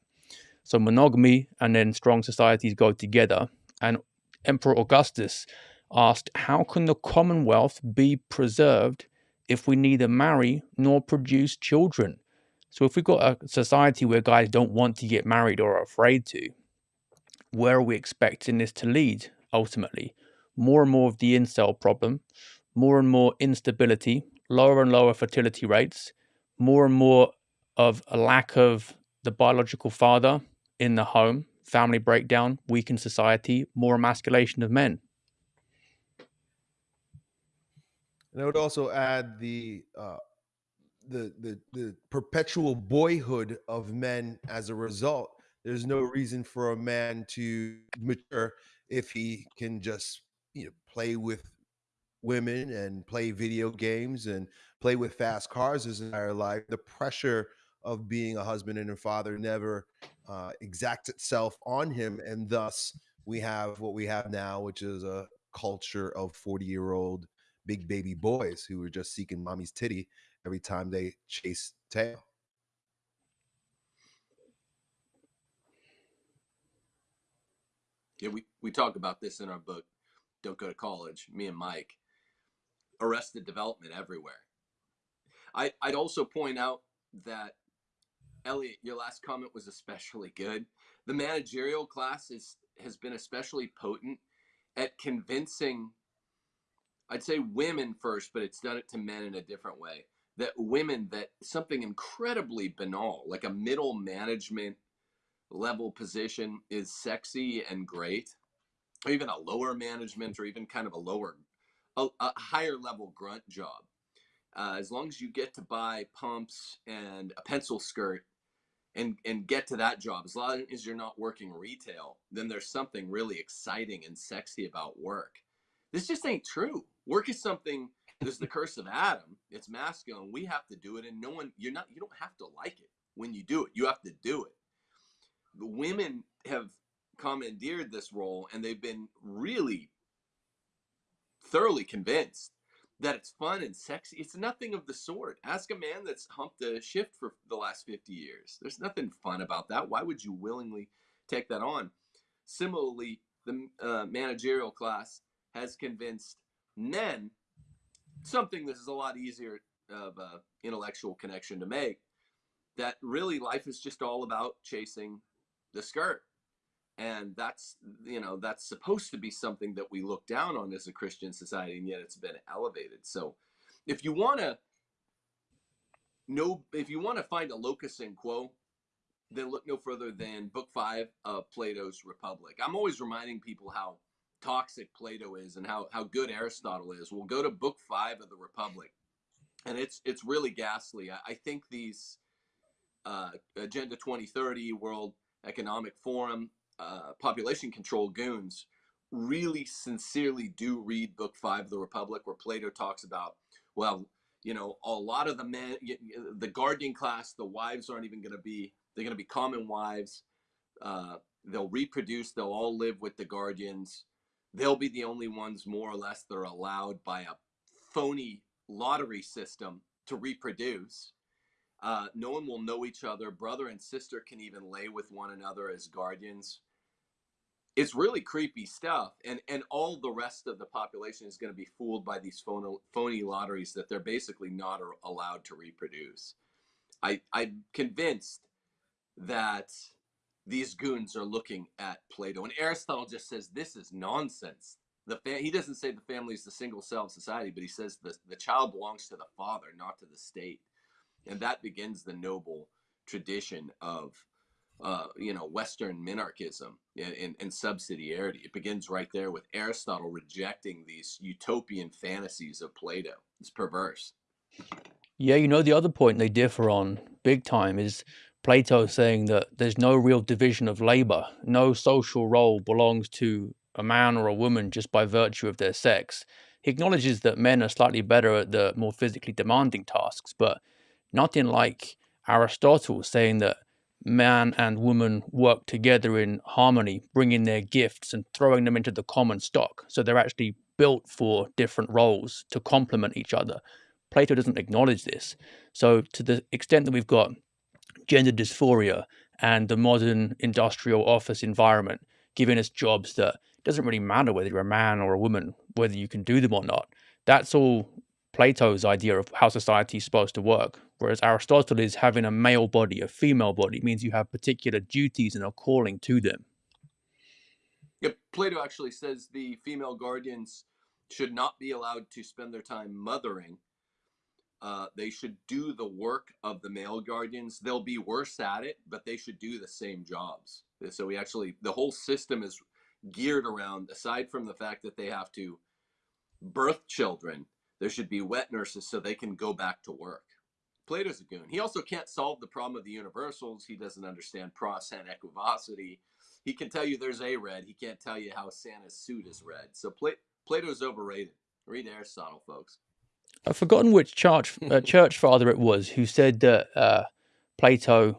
So monogamy and then strong societies go together. And Emperor Augustus asked, How can the Commonwealth be preserved if we neither marry nor produce children? So if we've got a society where guys don't want to get married or are afraid to, where are we expecting this to lead ultimately? More and more of the incel problem, more and more instability, lower and lower fertility rates, more and more of a lack of the biological father in the home, family breakdown, weakened society, more emasculation of men.
And I would also add the uh, the the the perpetual boyhood of men as a result. There's no reason for a man to mature if he can just you know play with women and play video games and play with fast cars his entire life. The pressure of being a husband and a father never uh, exacts itself on him, and thus we have what we have now, which is a culture of 40 year old big baby boys who are just seeking mommy's titty every time they chase tail.
Yeah, we, we talk about this in our book, Don't Go to College, me and Mike. Arrested development everywhere. I, I'd also point out that, Elliott, your last comment was especially good. The managerial class is, has been especially potent at convincing, I'd say women first, but it's done it to men in a different way. That women, that something incredibly banal, like a middle management level position, is sexy and great, or even a lower management, or even kind of a lower, a, a higher level grunt job. Uh, as long as you get to buy pumps and a pencil skirt and and get to that job as long as you're not working retail then there's something really exciting and sexy about work. This just ain't true. Work is something there's the curse of adam. It's masculine. We have to do it and no one you're not you don't have to like it when you do it. You have to do it. The women have commandeered this role and they've been really thoroughly convinced that it's fun and sexy. It's nothing of the sort. Ask a man that's humped a shift for the last 50 years. There's nothing fun about that. Why would you willingly take that on? Similarly, the uh, managerial class has convinced men something that is a lot easier of a intellectual connection to make that really life is just all about chasing the skirt and that's you know that's supposed to be something that we look down on as a christian society and yet it's been elevated. So if you want to know if you want to find a locus in quo then look no further than book five of plato's republic. I'm always reminding people how toxic plato is and how, how good aristotle is. We'll go to book five of the republic and it's it's really ghastly. I, I think these uh, Agenda 2030, World Economic Forum, uh, population control goons really sincerely do read Book Five of the Republic, where Plato talks about, well, you know, a lot of the men, the guardian class, the wives aren't even going to be, they're going to be common wives. Uh, they'll reproduce, they'll all live with the guardians. They'll be the only ones, more or less, that are allowed by a phony lottery system to reproduce. Uh, no one will know each other. Brother and sister can even lay with one another as guardians. It's really creepy stuff, and and all the rest of the population is going to be fooled by these phony, phony lotteries that they're basically not allowed to reproduce. I I'm convinced that these goons are looking at Plato, and Aristotle just says this is nonsense. The he doesn't say the family is the single cell of society, but he says the the child belongs to the father, not to the state and that begins the noble tradition of uh, you know Western minarchism and, and, and, subsidiarity. It begins right there with Aristotle rejecting these utopian fantasies of Plato. It's perverse.
Yeah, you know the other point they differ on big time is Plato saying that there's no real division of labor. No social role belongs to a man or a woman just by virtue of their sex. He acknowledges that men are slightly better at the more physically demanding tasks, but Nothing like Aristotle saying that man and woman work together in harmony, bringing their gifts and throwing them into the common stock. So they're actually built for different roles to complement each other. Plato doesn't acknowledge this. So, to the extent that we've got gender dysphoria and the modern industrial office environment giving us jobs that doesn't really matter whether you're a man or a woman, whether you can do them or not. That's all Plato's idea of how society is supposed to work. Whereas Aristotle is having a male body, a female body, means you have particular duties and a calling to them.
Yep, Plato actually says the female guardians should not be allowed to spend their time mothering. Uh, they should do the work of the male guardians. They'll be worse at it, but they should do the same jobs. So we actually, the whole system is geared around, aside from the fact that they have to birth children, there should be wet nurses so they can go back to work. Plato's a goon. He also can't solve the problem of the universals. He doesn't understand process and equivocity. He can tell you there's a red. He can't tell you how Santa's suit is red. So Pla- Plato's overrated. Read Aristotle, folks.
I've forgotten which church uh, <laughs> church father it was who said that uh, Plato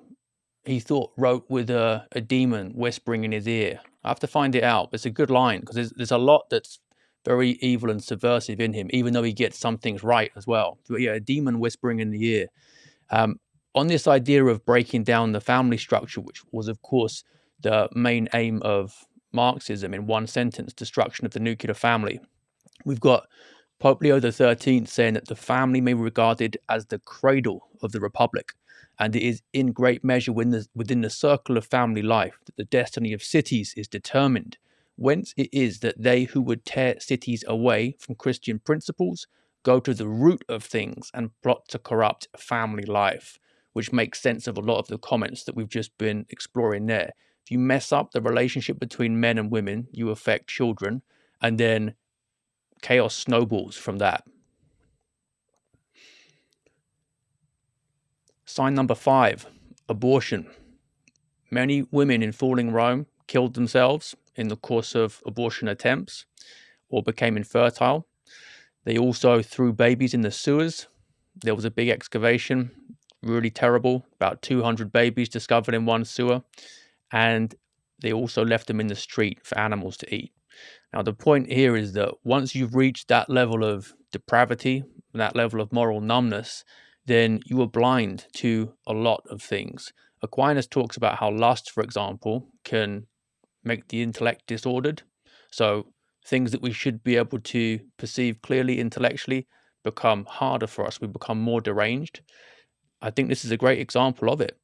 he thought wrote with a, a demon whispering in his ear. I have to find it out. It's a good line because there's, there's a lot that's very evil and subversive in him, even though he gets some things right as well. But yeah, a demon whispering in the ear. Um, on this idea of breaking down the family structure, which was, of course, the main aim of Marxism in one sentence destruction of the nuclear family. We've got Pope Leo XIII saying that the family may be regarded as the cradle of the republic, and it is in great measure within the, within the circle of family life that the destiny of cities is determined whence it is that they who would tear cities away from Christian principles go to the root of things and plot to corrupt family life, which makes sense of a lot of the comments that we've just been exploring there. If you mess up the relationship between men and women, you affect children, and then chaos snowballs from that. Sign number five abortion. Many women in falling Rome killed themselves in the course of abortion attempts or became infertile. They also threw babies in the sewers. There was a big excavation, really terrible, about 200 babies discovered in one sewer. And they also left them in the street for animals to eat. Now, the point here is that once you've reached that level of depravity, that level of moral numbness, then you are blind to a lot of things. Aquinas talks about how lust, for example, can make the intellect disordered. So things that we should be able to perceive clearly intellectually become harder for us. We become more deranged. I think this is a great example of it.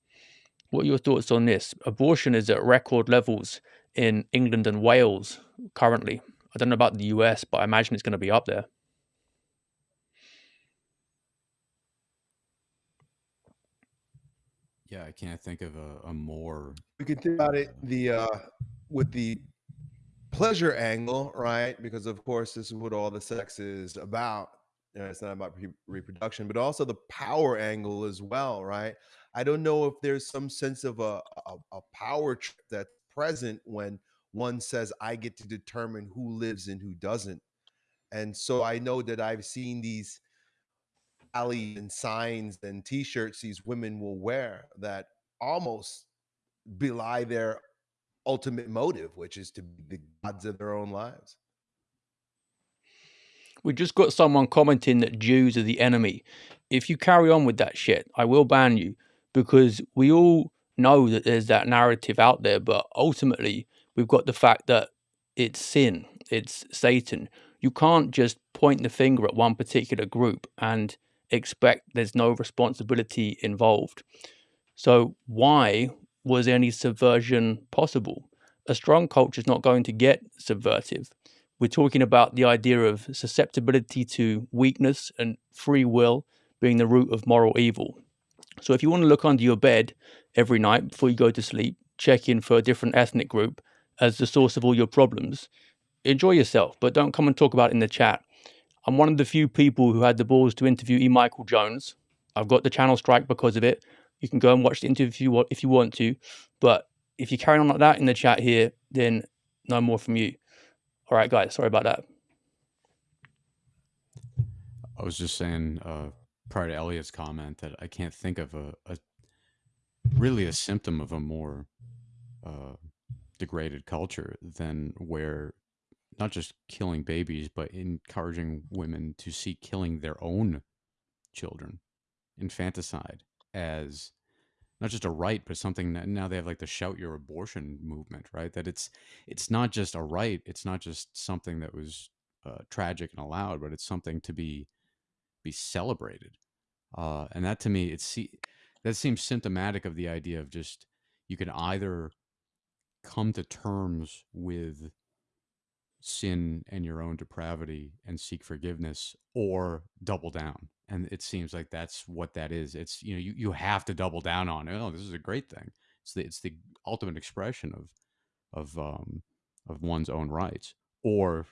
What are your thoughts on this? Abortion is at record levels in England and Wales currently. I don't know about the US, but I imagine it's going to be up there.
Yeah, I can't think of a, a more.
We can think about it. The uh, with the pleasure angle, right? Because of course, this is what all the sex is about. uh, it's not about re- reproduction, but also the power angle as well, right? I don't know if there's some sense of a, a, a power trip that's present when one says, I get to determine who lives and who doesn't. And so I know that I've seen these alley and signs and t-shirts these women will wear that almost belie their ultimate motive, which is to be the gods of their own lives.
We just got someone commenting that Jews are the enemy. If you carry on with that shit, I will ban you because we all know that there's that narrative out there, but ultimately we've got the fact that it's sin, it's Satan. You can't just point the finger at one particular group and expect there's no responsibility involved. So, why was any subversion possible? A strong culture is not going to get subversive. We're talking about the idea of susceptibility to weakness and free will being the root of moral evil. So, if you want to look under your bed every night before you go to sleep, check in for a different ethnic group as the source of all your problems, enjoy yourself, but don't come and talk about it in the chat. I'm one of the few people who had the balls to interview E. Michael Jones. I've got the channel strike because of it. You can go and watch the interview if you want to. But if you're carrying on like that in the chat here, then no more from you. All right, guys, sorry about that.
I was just saying uh, prior to Elliott's comment that I can't think of a, a really a symptom of a more uh, degraded culture than where not just killing babies, but encouraging women to seek killing their own children, infanticide, as not just a right, but something that now they have like the shout your abortion movement, right? That it's it's not just a right, it's not just something that was uh, tragic and allowed, but it's something to be be celebrated. Uh, and that to me, it's see, that seems symptomatic of the idea of just you can either come to terms with sin and your own depravity and seek forgiveness or double down and it seems like that's what that is it's you know you, you have to double down on oh this is a great thing. It's the it's the ultimate expression of of um of one's own rights or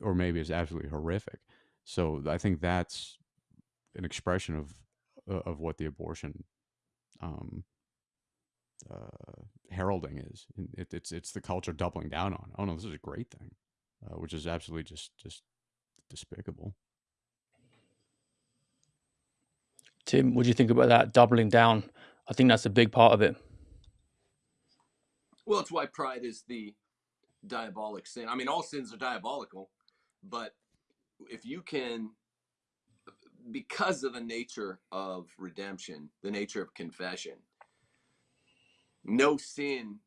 or maybe it's absolutely horrific. So i think that's an expression of of what the abortion um uh heralding is it, it's it's the culture doubling down on oh no this is a great thing uh, which is absolutely just just despicable.
Tim, what do you think about that doubling down? I think that's a big part of it.
Well, it's why pride is the diabolic sin. I mean, all sins are diabolical, but if you can, because of the nature of redemption, the nature of confession, no sin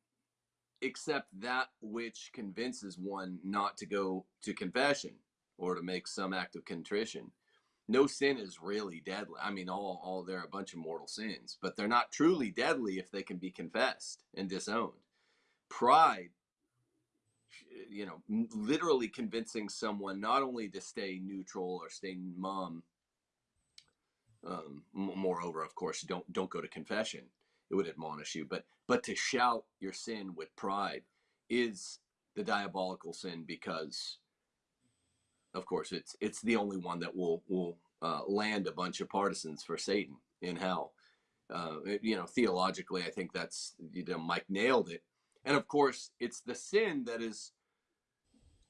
except that which convinces one not to go to confession or to make some act of contrition. No sin is really deadly. I mean, all, all they're a bunch of mortal sins, but they're not truly deadly if they can be confessed and disowned. Pride, you know, literally convincing someone not only to stay neutral or stay mum. Um, moreover, of course, don't don't go to confession it would admonish you. But but to shout your sin with pride is the diabolical sin because of course it's it's the only one that will will uh, land a bunch of partisans for Satan in hell. Uh, you know, theologically, I think that's you know Mike nailed it. And of course, it's the sin that is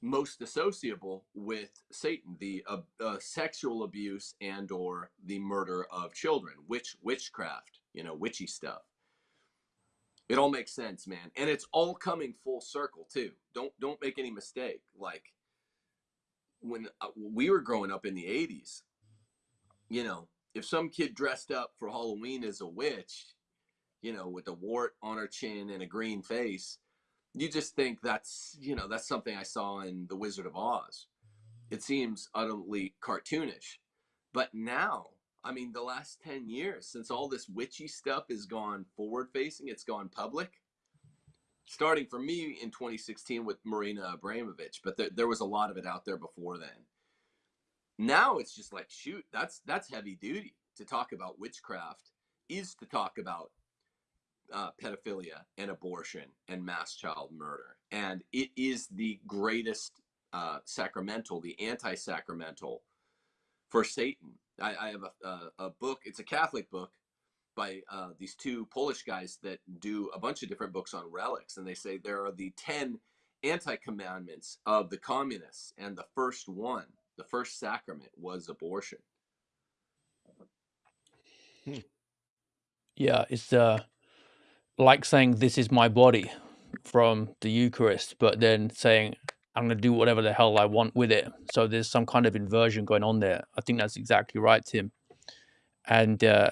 most associable with Satan, the uh, uh, sexual abuse and or the murder of children, witch witchcraft, you know, witchy stuff. It all makes sense, man. And it's all coming full circle too. Don't don't make any mistake. Like when uh, we were growing up in the 80s, you know, if some kid dressed up for Halloween as a witch, you know, with a wart on her chin and a green face, you just think that's, you know, that's something I saw in The Wizard of Oz. It seems utterly cartoonish. But now I mean, the last 10 years, since all this witchy stuff has gone forward facing, it's gone public. Starting for me in 2016 with Marina Abramović, but there, there was a lot of it out there before then. Now it's just like, shoot, that's that's heavy duty to talk about witchcraft is to talk about uh, pedophilia and abortion and mass child murder. And it is the greatest uh, sacramental, the anti sacramental for Satan. I, I have a, a, a, book. It's a Catholic book by uh, these two Polish guys that do a bunch of different books on relics, and they say there are the ten anti-commandments of the communists, and the first one, the first sacrament, was abortion.
Hmm. Yeah, it's uh, like saying this is my body from the Eucharist, but then saying I'm going to do whatever the hell I want with it. So there's some kind of inversion going on there. I think that's exactly right, Tim. And uh,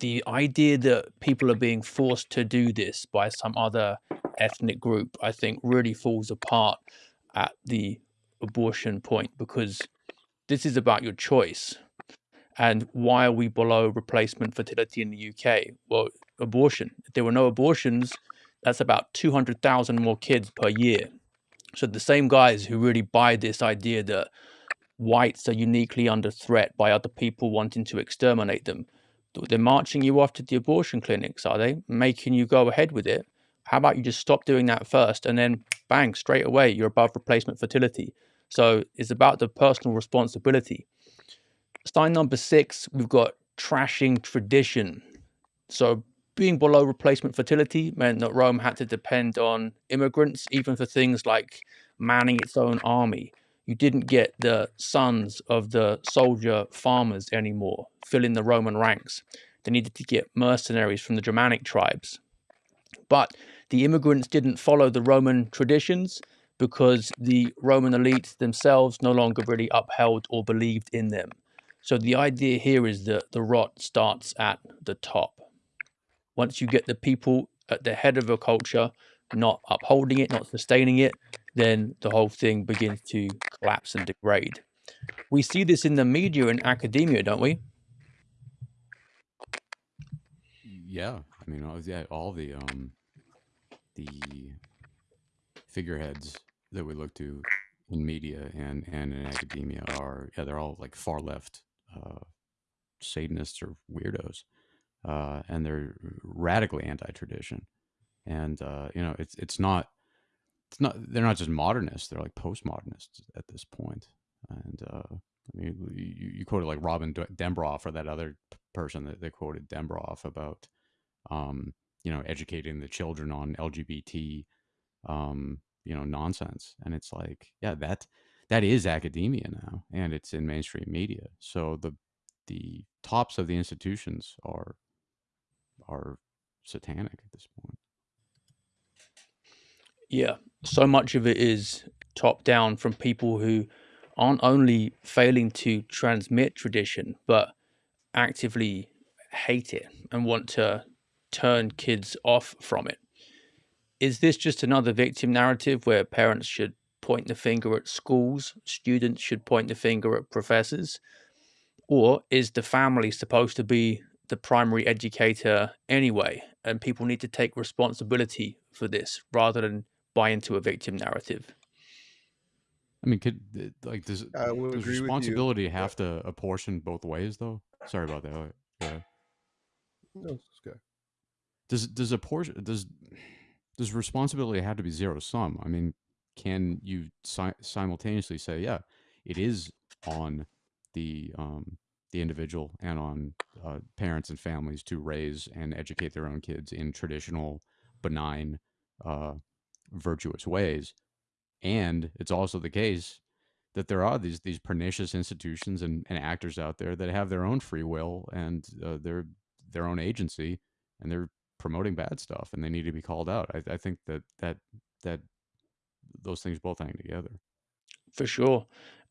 the idea that people are being forced to do this by some other ethnic group, I think, really falls apart at the abortion point because this is about your choice. And why are we below replacement fertility in the UK? Well, abortion. If there were no abortions, that's about 200,000 more kids per year. So the same guys who really buy this idea that whites are uniquely under threat by other people wanting to exterminate them, they're marching you off to the abortion clinics, are they? Making you go ahead with it. How about you just stop doing that first and then bang, straight away, you're above replacement fertility. So it's about the personal responsibility. Sign number six, we've got trashing tradition. So being below replacement fertility meant that Rome had to depend on immigrants, even for things like manning its own army. You didn't get the sons of the soldier farmers anymore filling the Roman ranks. They needed to get mercenaries from the Germanic tribes. But the immigrants didn't follow the Roman traditions because the Roman elites themselves no longer really upheld or believed in them. So the idea here is that the rot starts at the top once you get the people at the head of a culture not upholding it, not sustaining it, then the whole thing begins to collapse and degrade. We see this in the media and academia, don't we?
Yeah, I mean, all, yeah, all the um, the figureheads that we look to in media and and in academia are yeah, they're all like far left uh, Satanists or weirdos uh, and they're radically anti-tradition. And uh, you know, it's it's not it's not they're not just modernists; they're like postmodernists at this point. And uh, I mean, you, you quoted like Robin Dembroff or that other person that they quoted Dembroff about, um, you know, educating the children on LGBT, um, you know, nonsense. And it's like, yeah, that that is academia now, and it's in mainstream media. So the the tops of the institutions are are satanic at this point.
Yeah, so much of it is top down from people who aren't only failing to transmit tradition, but actively hate it and want to turn kids off from it. Is this just another victim narrative where parents should point the finger at schools, students should point the finger at professors? Or is the family supposed to be the primary educator anyway, and people need to take responsibility for this rather than buy into a victim narrative.
I mean, could like does, does responsibility have to apportion both ways though? Sorry about that. Yeah. No, it's good. Does does a portion does does responsibility have to be zero sum? I mean, can you si simultaneously say, yeah, it is on the um, the individual and on uh, parents and families to raise and educate their own kids in traditional, benign, uh, virtuous ways. And it's also the case that there are these these pernicious institutions and, and actors out there that have their own free will and uh, their their own agency, and they're promoting bad stuff, and they need to be called out. I, I think that that that those things both hang together.
For sure,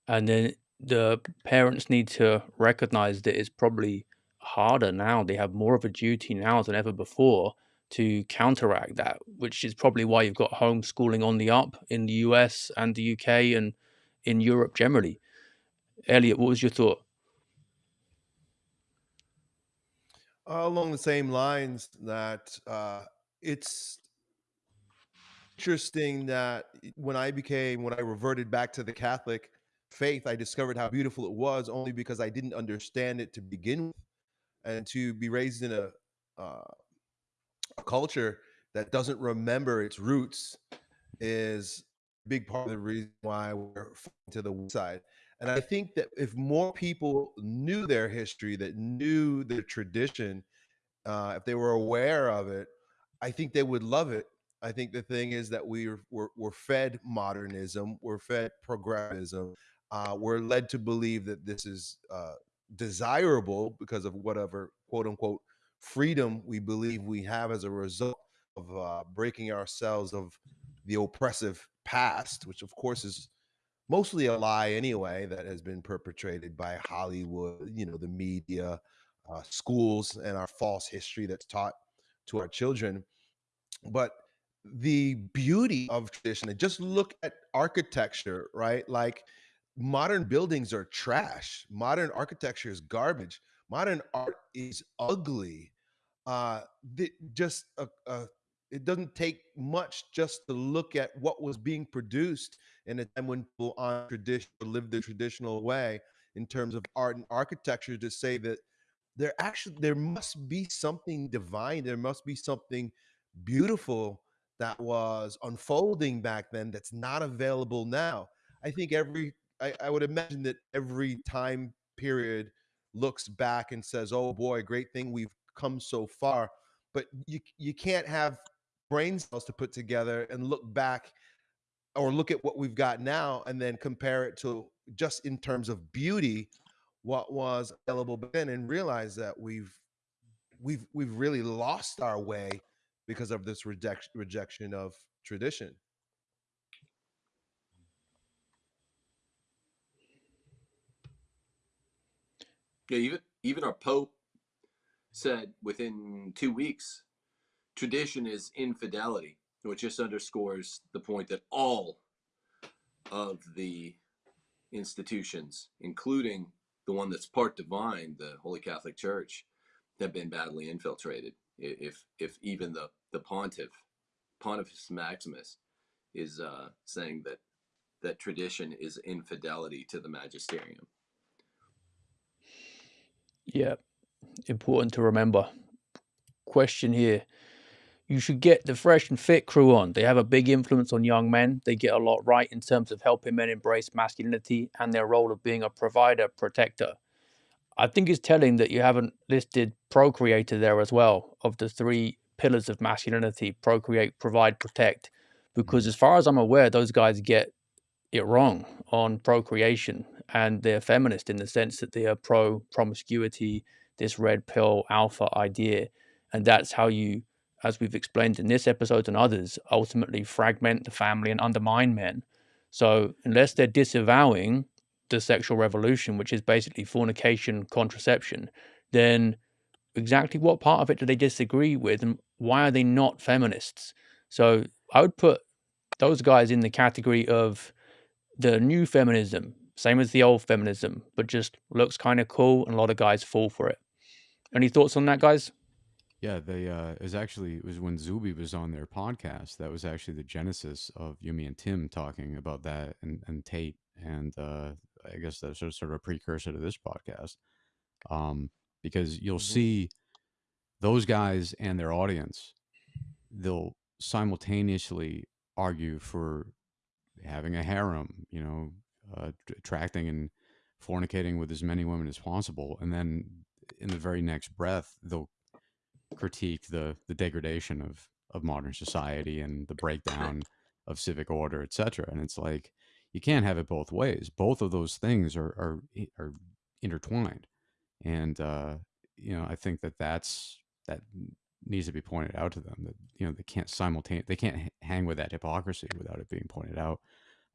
and then the parents need to recognize that it's probably harder now. They have more of a duty now than ever before to counteract that, which is probably why you've got homeschooling on the up in the US and the UK and in Europe generally. Elliott, what was your thought?
Along the same lines that uh, it's interesting that when I became, when I reverted back to the Catholic faith, I discovered how beautiful it was only because I didn't understand it to begin with. And to be raised in a, uh, a culture that doesn't remember its roots is a big part of the reason why we're to the side. And I think that if more people knew their history, that knew their tradition, uh, if they were aware of it, I think they would love it. I think the thing is that we we're, we're fed modernism, we're fed progressivism, uh, we're led to believe that this is uh, desirable because of whatever quote unquote freedom we believe we have as a result of uh, breaking ourselves of the oppressive past, which of course is mostly a lie anyway, that has been perpetrated by Hollywood, you know, the media, uh, schools, and our false history that's taught to our children. But the beauty of tradition, and just look at architecture, right? Like modern buildings are trash, modern architecture is garbage, modern art is ugly. Uh, the, just a, a it doesn't take much just to look at what was being produced in a time when people on tradition lived the traditional way in terms of art and architecture to say that there actually there must be something divine. There must be something beautiful that was unfolding back then that's not available now. I think every I, I would imagine that every time period looks back and says oh boy great thing we've come so far but you you can't have brain cells to put together and look back or look at what we've got now and then compare it to just in terms of beauty what was available then and realize that we've we've we've really lost our way because of this rejection rejection of tradition
yeah even even our pope said within two weeks tradition is infidelity, which just underscores the point that all of the institutions, including the one that's part divine, the Holy Catholic Church, have been badly infiltrated. If if even the the pontiff, Pontifex Maximus, is uh, saying that that tradition is infidelity to the magisterium.
Yeah, important to remember. Question here you should get the Fresh and Fit crew on. They have a big influence on young men. They get a lot right in terms of helping men embrace masculinity and their role of being a provider, protector. I think it's telling that you haven't listed procreator there as well, of the three pillars of masculinity procreate, provide, protect. Because mm. as far as I'm aware, those guys get it wrong on procreation and they're feminist in the sense that they are pro promiscuity, this red pill alpha idea. And that's how you as we've explained in this episode and others, ultimately fragment the family and undermine men. So, unless they're disavowing the sexual revolution, which is basically fornication, contraception, then exactly what part of it do they disagree with and why are they not feminists? So, I would put those guys in the category of the new feminism, same as the old feminism, but just looks kind of cool and a lot of guys fall for it. Any thoughts on that, guys?
Yeah, they uh it was actually it was when Zuby was on their podcast. That was actually the genesis of Yumi and Tim talking about that and and Tate and uh I guess that's sort of, sort of a precursor to this podcast. Um because you'll
Mhm.
see those guys and their audience they'll simultaneously argue for having a harem, you know, uh, attracting and fornicating with as many women as possible and then in the very next breath they'll critique the the degradation of of modern society and the breakdown of civic order, etc. And it's like you can't have it both ways. Both of those things are are are intertwined, and uh, you know I think that that's that needs to be pointed out to them that you know they can't simultaneously they can't hang with that hypocrisy without it being pointed out.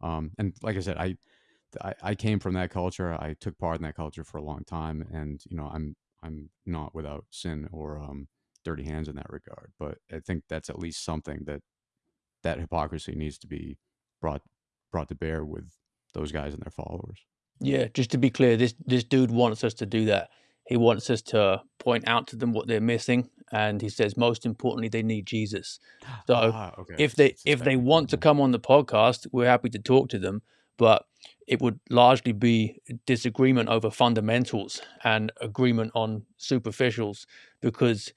Um, and like I said, I, I I came from that culture. I took part in that culture for a long time, and you know I'm I'm not without sin or um, dirty hands in that regard. But I think that's at least something that that hypocrisy needs to be brought brought to bear with those guys and their followers.
Yeah, just to be clear, this this dude wants us to do that. He wants us to point out to them what they're missing, and he says most importantly they need Jesus. <gasps> So
Ah, okay.
if they if they want to come on the podcast, we're happy to talk to them, but it would largely be disagreement over fundamentals and agreement on superficials because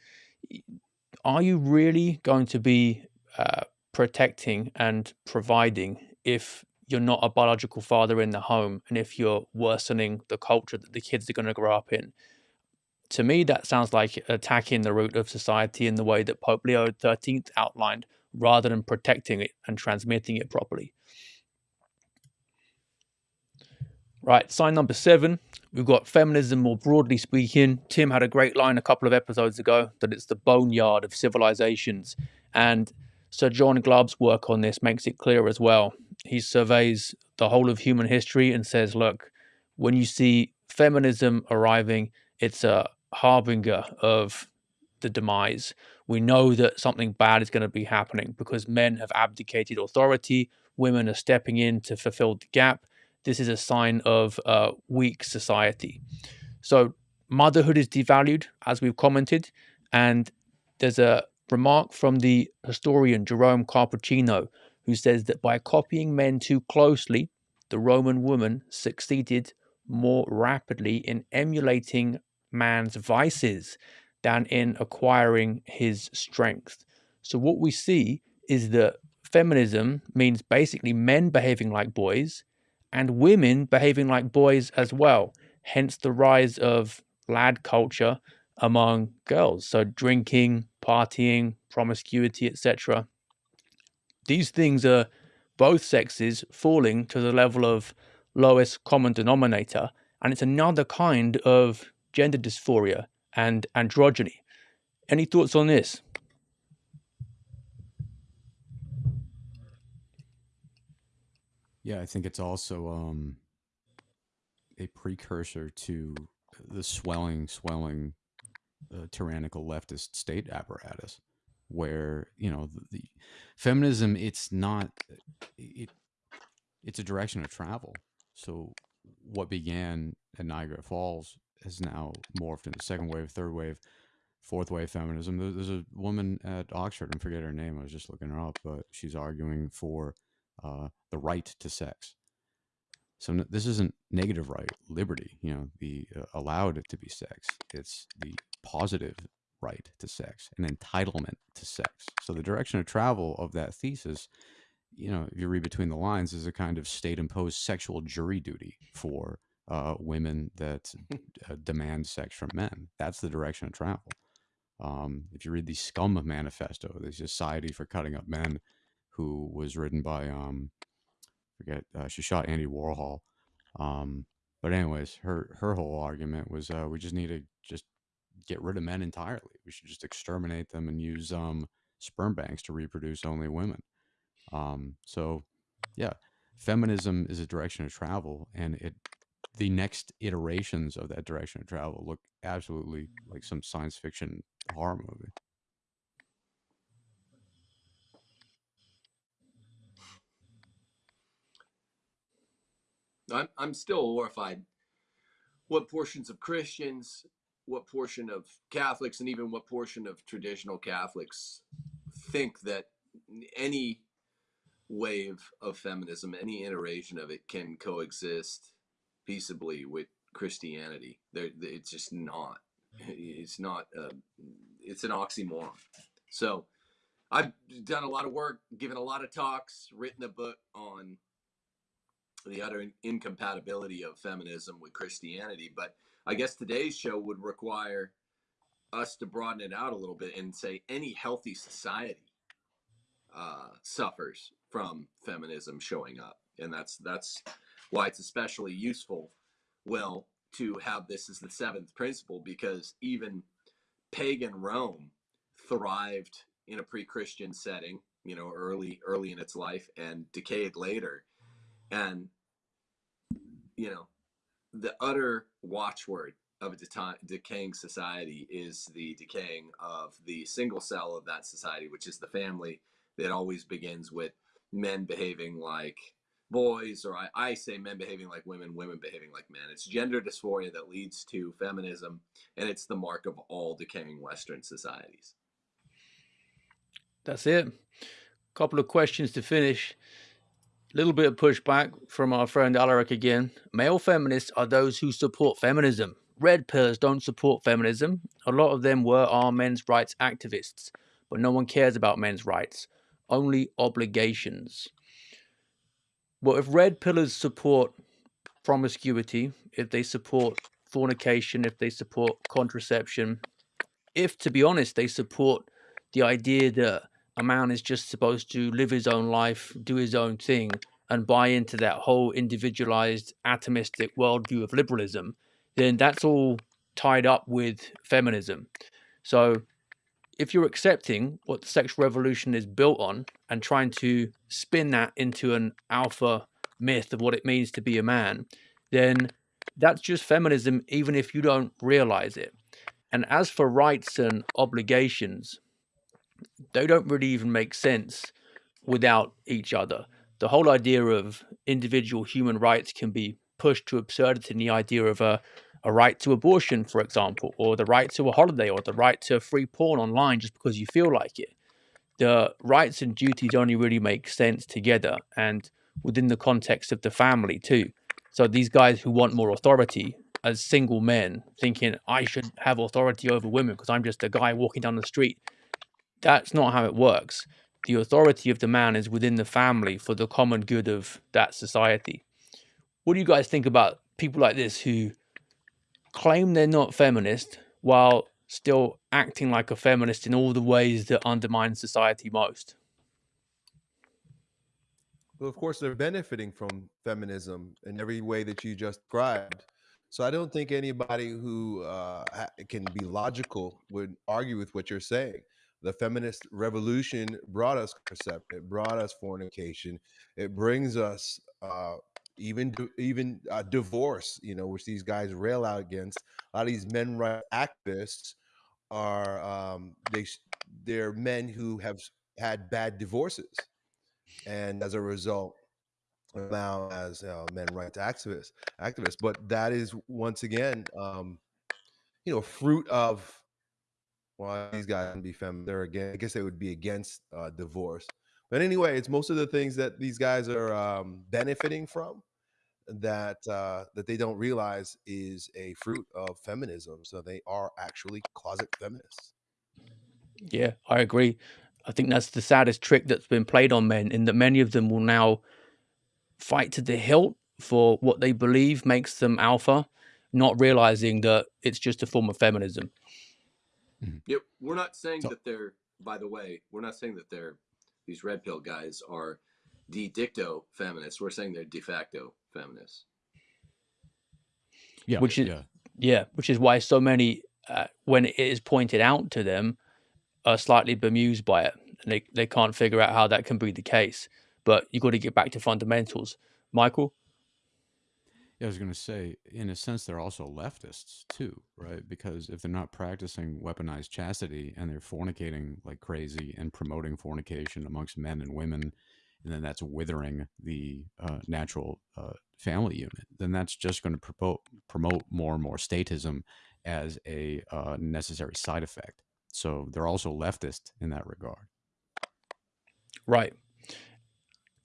are you really going to be uh, protecting and providing if you're not a biological father in the home and if you're worsening the culture that the kids are going to grow up in. To me, that sounds like attacking the root of society in the way that Pope Leo XIII outlined rather than protecting it and transmitting it properly. Right, sign number seven. We've got feminism more broadly speaking. Tim had a great line a couple of episodes ago that it's the boneyard of civilizations. And Sir John Glubb's work on this makes it clear as well. He surveys the whole of human history and says, look, when you see feminism arriving, it's a harbinger of the demise. We know that something bad is going to be happening because men have abdicated authority, women are stepping in to fulfill the gap, this is a sign of a weak society. So motherhood is devalued, as we've commented, and there's a remark from the historian Jerome Carcopino, who says that by copying men too closely, the Roman woman succeeded more rapidly in emulating man's vices than in acquiring his strength. So what we see is that feminism means basically men behaving like boys and women behaving like boys as well. Hence the rise of lad culture among girls. So drinking, partying, promiscuity, etc. These things are both sexes falling to the level of lowest common denominator. And it's another kind of gender dysphoria and androgyny. Any thoughts on this?
Yeah, I think it's also um, a precursor to the swelling, swelling uh, tyrannical leftist state apparatus, where you know the, the feminism. It's not it. It's a direction of travel. So what began at Niagara Falls has now morphed into second wave, third wave, fourth wave feminism. There's a woman at Oxford, I forget her name. I was just looking her up, but she's arguing for uh, the right to sex. So no, this isn't negative right, liberty. You know, the uh, allowed to be sex. It's the positive right to sex, an entitlement to sex. So the direction of travel of that thesis, you know, if you read between the lines, is a kind of state-imposed sexual jury duty for uh, women that <laughs> uh, demand sex from men. That's the direction of travel. Um, if you read the Scum Manifesto, the Society for Cutting Up Men, who was written by um forget uh, she shot Andy Warhol. Um, but anyways, her her whole argument was uh, we just need to just get rid of men entirely. We should just exterminate them and use um, sperm banks to reproduce only women. Um, so, yeah, feminism is a direction of travel, and it the next iterations of that direction of travel look absolutely like some science fiction horror movie.
I'm I'm still horrified. What portions of Christians, what portion of Catholics, and even what portion of traditional Catholics think that any wave of feminism, any iteration of it, can coexist peaceably with Christianity. There, it's just not. It's not. Uh, it's an oxymoron. So, I've done a lot of work, given a lot of talks, written a book on the utter incompatibility of feminism with Christianity. But I guess today's show would require us to broaden it out a little bit and say any healthy society uh, suffers from feminism showing up, and that's that's why it's especially useful. Well, to have this as the seventh principle because even pagan Rome thrived in a pre-Christian setting, you know, early early in its life and decayed later and you know the utter watchword of a decaying society is the decaying of the single cell of that society which is the family that always begins with men behaving like boys or I, I say men behaving like women women behaving like men. It's gender dysphoria that leads to feminism and it's the mark of all decaying western societies.
That's it. Couple of questions to finish little bit of pushback from our friend Alaric again. Male feminists are those who support feminism. Red pillars don't support feminism. A lot of them were our men's rights activists, but no one cares about men's rights. Only obligations. Well, if red pillars support promiscuity, if they support fornication, if they support contraception, if, to be honest, they support the idea that a man is just supposed to live his own life, do his own thing, and buy into that whole individualized, atomistic worldview of liberalism, then that's all tied up with feminism. So if you're accepting what the sexual revolution is built on and trying to spin that into an alpha myth of what it means to be a man, then that's just feminism, even if you don't realize it. And as for rights and obligations, they don't really even make sense without each other. The whole idea of individual human rights can be pushed to absurdity in the idea of a, a right to abortion, for example, or the right to a holiday, or the right to free porn online just because you feel like it. The rights and duties only really make sense together and within the context of the family, too. So these guys who want more authority as single men, thinking I should have authority over women because I'm just a guy walking down the street, that's not how it works. The authority of the man is within the family for the common good of that society. What do you guys think about people like this who claim they're not feminist while still acting like a feminist in all the ways that undermine society most?
Well, of course, they're benefiting from feminism in every way that you just described. So I don't think anybody who uh, can be logical would argue with what you're saying. The feminist revolution brought us contraception, it brought us fornication, it brings us uh, even even uh, divorce. You know, which these guys rail out against. A lot of these men right activists are um, they they're men who have had bad divorces, and as a result, now as uh, men rights activists activists but that is once again um you know fruit of well these guys can be feminine they're again i guess they would be against uh divorce. But anyway it's most of the things that these guys are um benefiting from that uh that they don't realize is a fruit of feminism. So they are actually closet feminists.
Yeah i agree. I think that's the saddest trick that's been played on men in that many of them will now fight to the hilt for what they believe makes them alpha, not realizing that it's just a form of feminism.
Mm-hmm. Yep, we're not saying so, that they're. By the way, we're not saying that they're these red pill guys are de dicto feminists. We're saying they're de facto feminists.
Yeah, which is yeah, yeah which is why so many, uh, when it is pointed out to them, are slightly bemused by it, and they they can't figure out how that can be the case but you've got to get back to fundamentals. Michael?
Yeah, I was going to say, in a sense, they're also leftists too, right? Because if they're not practicing weaponized chastity and they're fornicating like crazy and promoting fornication amongst men and women, and then that's withering the uh, natural uh, family unit, then that's just going to promote promote more and more statism as a uh, necessary side effect. So they're also leftist in that regard.
Right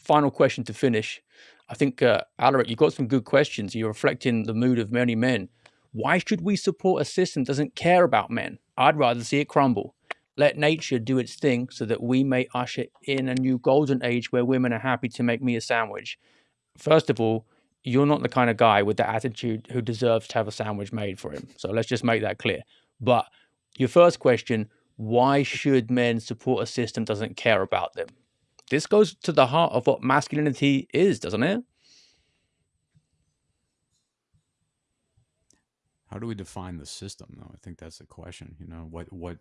final question to finish. I think, uh, Alaric, you've got some good questions. You're reflecting the mood of many men. Why should we support a system that doesn't care about men? I'd rather see it crumble. Let nature do its thing so that we may usher in a new golden age where women are happy to make me a sandwich. First of all, you're not the kind of guy with the attitude who deserves to have a sandwich made for him. So let's just make that clear. But your first question, why should men support a system that doesn't care about them? This goes to the heart of what masculinity is, doesn't it?
How do we define the system, though? I think that's the question. You know, what what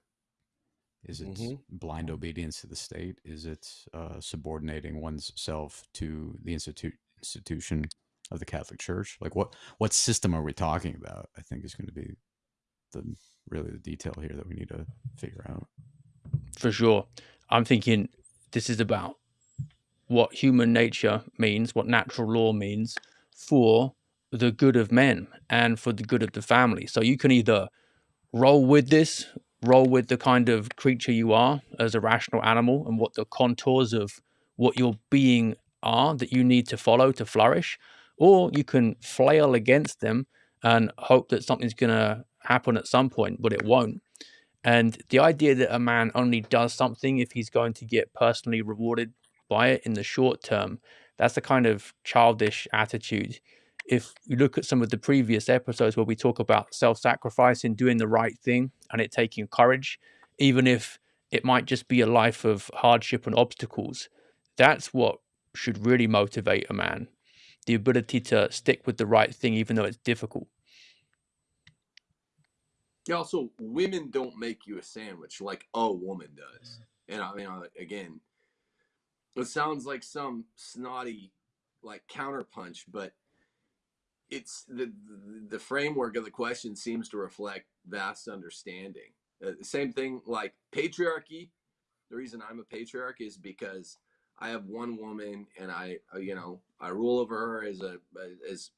is it? Mm-hmm. Blind obedience to the state? Is it uh, subordinating oneself to the institute institution of the Catholic Church? Like, what what system are we talking about? I think is going to be the really the detail here that we need to figure out.
For sure, I'm thinking this is about what human nature means, what natural law means for the good of men and for the good of the family. So you can either roll with this, roll with the kind of creature you are as a rational animal and what the contours of what your being are that you need to follow to flourish, or you can flail against them and hope that something's going to happen at some point, but it won't. And the idea that a man only does something if he's going to get personally rewarded by it in the short term That's the kind of childish attitude. If you look at some of the previous episodes where we talk about self sacrificing, doing the right thing, and it taking courage, even if it might just be a life of hardship and obstacles, that's what should really motivate a man. The ability to stick with the right thing, even though it's difficult.
Yeah, also, women don't make you a sandwich like a woman does. And I mean, again, it sounds like some snotty like counterpunch, but it's the the framework of the question seems to reflect vast understanding. Uh, the same thing like patriarchy. The reason I'm a patriarch is because I have one woman, and I, uh, you know, I rule over her as a as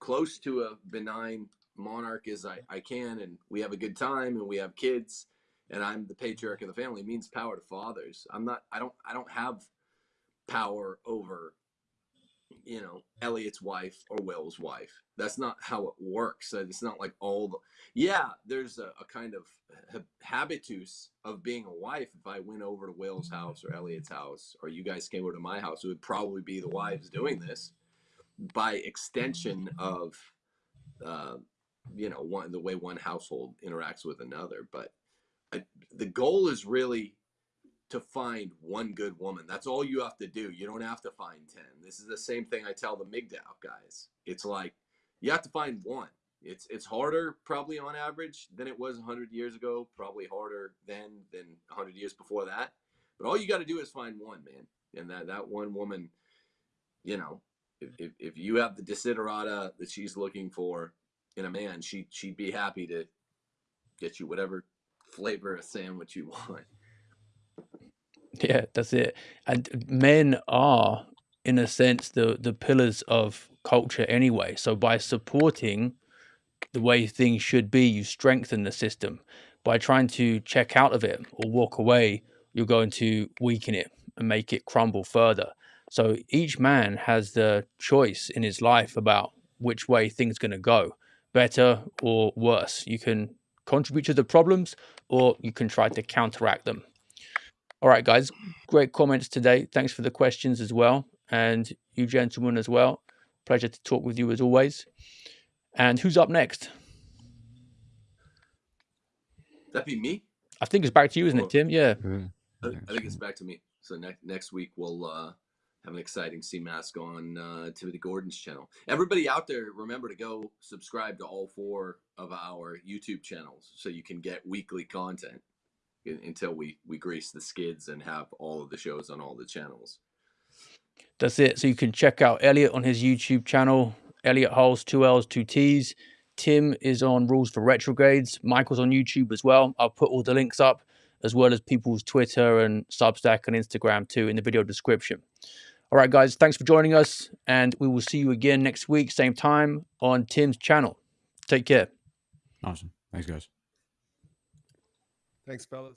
close to a benign monarch as I, I can, and we have a good time, and we have kids, and I'm the patriarch of the family. It means power to fathers. I'm not. I don't. I don't have power over you know Elliott's wife or Will's wife. That's not how it works. It's not like all the yeah. There's a, a kind of habitus of being a wife. If I went over to Will's house or Elliott's house, or you guys came over to my house, it would probably be the wives doing this. By extension of, uh, you know, one the way one household interacts with another. But I, the goal is really to find one good woman. That's all you have to do. You don't have to find 10. This is the same thing I tell the MGTOW guys. It's like you have to find one. It's it's harder probably on average than it was 100 years ago, probably harder then than 100 years before that. But all you got to do is find one, man. And that that one woman, you know, if, if, if you have the desiderata that she's looking for in a man, she she'd be happy to get you whatever flavor of sandwich you want.
Yeah, that's it. And men are, in a sense, the the pillars of culture anyway. So by supporting the way things should be, you strengthen the system. By trying to check out of it or walk away, you're going to weaken it and make it crumble further. So each man has the choice in his life about which way things going to go, better or worse. You can contribute to the problems or you can try to counteract them. All right, guys, great comments today. Thanks for the questions as well. And you gentlemen as well. Pleasure to talk with you as always. And who's up next?
That'd be me?
I think it's back to you, isn't it, Tim? Yeah.
I, think it's back to me. So next next week we'll uh, have an exciting CMASC on uh, Timothy Gordon's channel. Everybody out there, remember to go subscribe to all four of our YouTube channels so you can get weekly content until we we grease the skids and have all of the shows on all the channels.
That's it. So you can check out Elliott on his YouTube channel, Elliott Hulse, two L's, two T's. Tim is on Rules for Retrogrades. Michael's on YouTube as well. I'll put all the links up, as well as people's Twitter and Substack and Instagram too in the video description. All right, guys, thanks for joining us, and we will see you again next week, same time on Tim's channel. Take care.
Awesome. Thanks, guys.
Thanks, fellas.